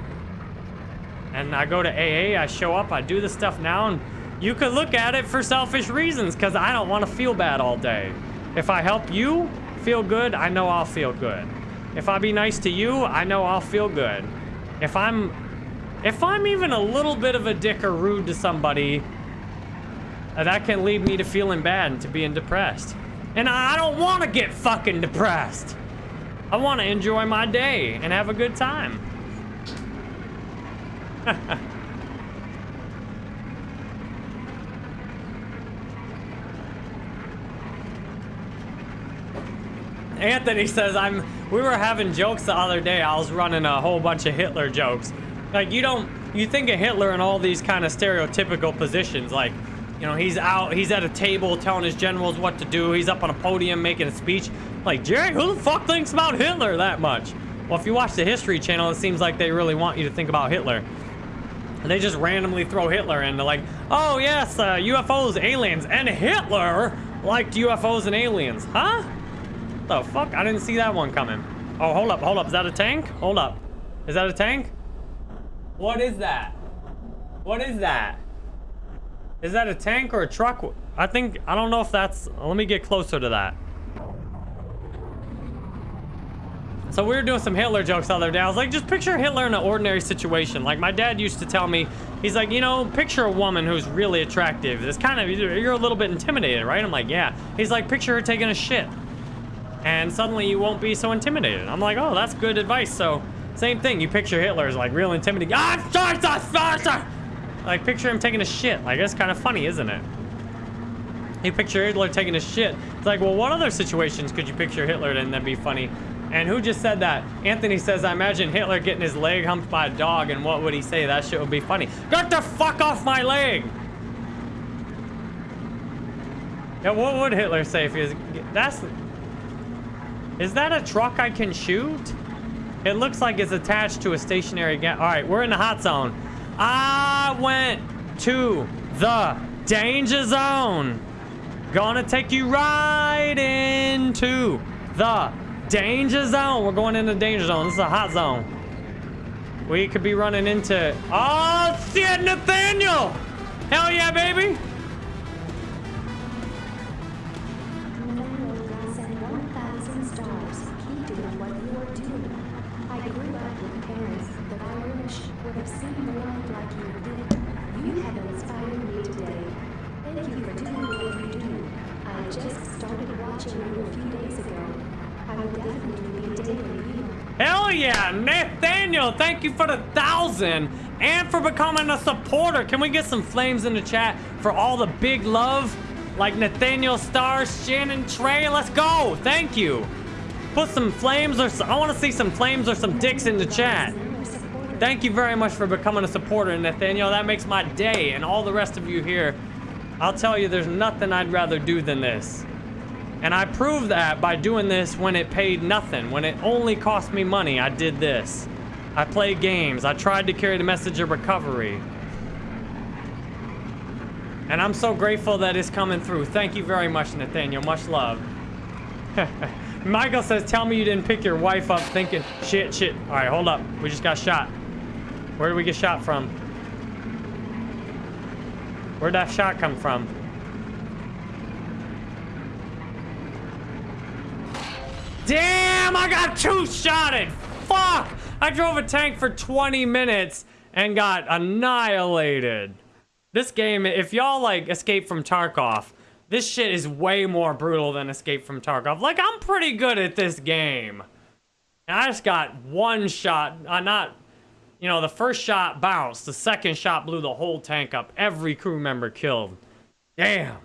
And I go to AA, I show up, I do this stuff now, and you could look at it for selfish reasons because I don't want to feel bad all day. If I help you feel good, I know I'll feel good. If I be nice to you, I know I'll feel good. If I'm if I'm even a little bit of a dick or rude to somebody, uh, that can lead me to feeling bad and to being depressed. And I don't want to get fucking depressed. I want to enjoy my day and have a good time. [LAUGHS] Anthony says I'm we were having jokes the other day. I was running a whole bunch of Hitler jokes. Like, you don't, you think of Hitler in all these kind of stereotypical positions. Like, you know, he's out, he's at a table telling his generals what to do. He's up on a podium making a speech. Like, Jerry, who the fuck thinks about Hitler that much? Well, if you watch the History Channel, it seems like they really want you to think about Hitler. And they just randomly throw Hitler into like, oh yes, uh, UFOs, aliens, and Hitler liked UFOs and aliens. Huh? The fuck? I didn't see that one coming. Oh, hold up, hold up. Is that a tank? Hold up. Is that a tank? What is that? What is that? Is that a tank or a truck? I think, I don't know if that's, let me get closer to that. So we were doing some Hitler jokes the other day. I was like, just picture Hitler in an ordinary situation. Like my dad used to tell me, he's like, you know, picture a woman who's really attractive. It's kind of, you're a little bit intimidated, right? I'm like, yeah. He's like, picture her taking a shit and suddenly you won't be so intimidated. I'm like, oh, that's good advice. So, same thing. You picture Hitler as like real intimidating. Ah, like picture him taking a shit. Like that's kind of funny, isn't it? You picture Hitler taking a shit. It's like, well, what other situations could you picture Hitler in that'd be funny? And who just said that? Anthony says, I imagine Hitler getting his leg humped by a dog, and what would he say? That shit would be funny. Get the fuck off my leg! Yeah, what would Hitler say if he was... That's... Is that a truck I can shoot? It looks like it's attached to a stationary gas. All right, we're in the hot zone. I went to the danger zone. Gonna take you right into the danger zone. We're going into the danger zone. This is a hot zone. We could be running into... Oh, shit, Nathaniel! Hell yeah, baby! You for the thousand and for becoming a supporter. Can we get some flames in the chat for all the big love? Like Nathaniel Stars, Shannon Trey, let's go. Thank you. Put some flames or I want to see some flames or some dicks in the chat. Thank you very much for becoming a supporter, Nathaniel. That makes my day and all the rest of you here. I'll tell you, there's nothing I'd rather do than this. And I proved that by doing this when it paid nothing. When it only cost me money, I did this. I play games. I tried to carry the message of recovery. And I'm so grateful that it's coming through. Thank you very much, Nathaniel. Much love. [LAUGHS] Michael says, tell me you didn't pick your wife up thinking, shit, shit. All right, hold up. We just got shot. Where did we get shot from? Where'd that shot come from? Damn, I got two-shotted. Fuck! I drove a tank for 20 minutes and got annihilated. This game, if y'all like Escape from Tarkov, this shit is way more brutal than Escape from Tarkov. Like, I'm pretty good at this game. And I just got one shot, uh, not, you know, the first shot bounced. The second shot blew the whole tank up. Every crew member killed. Damn.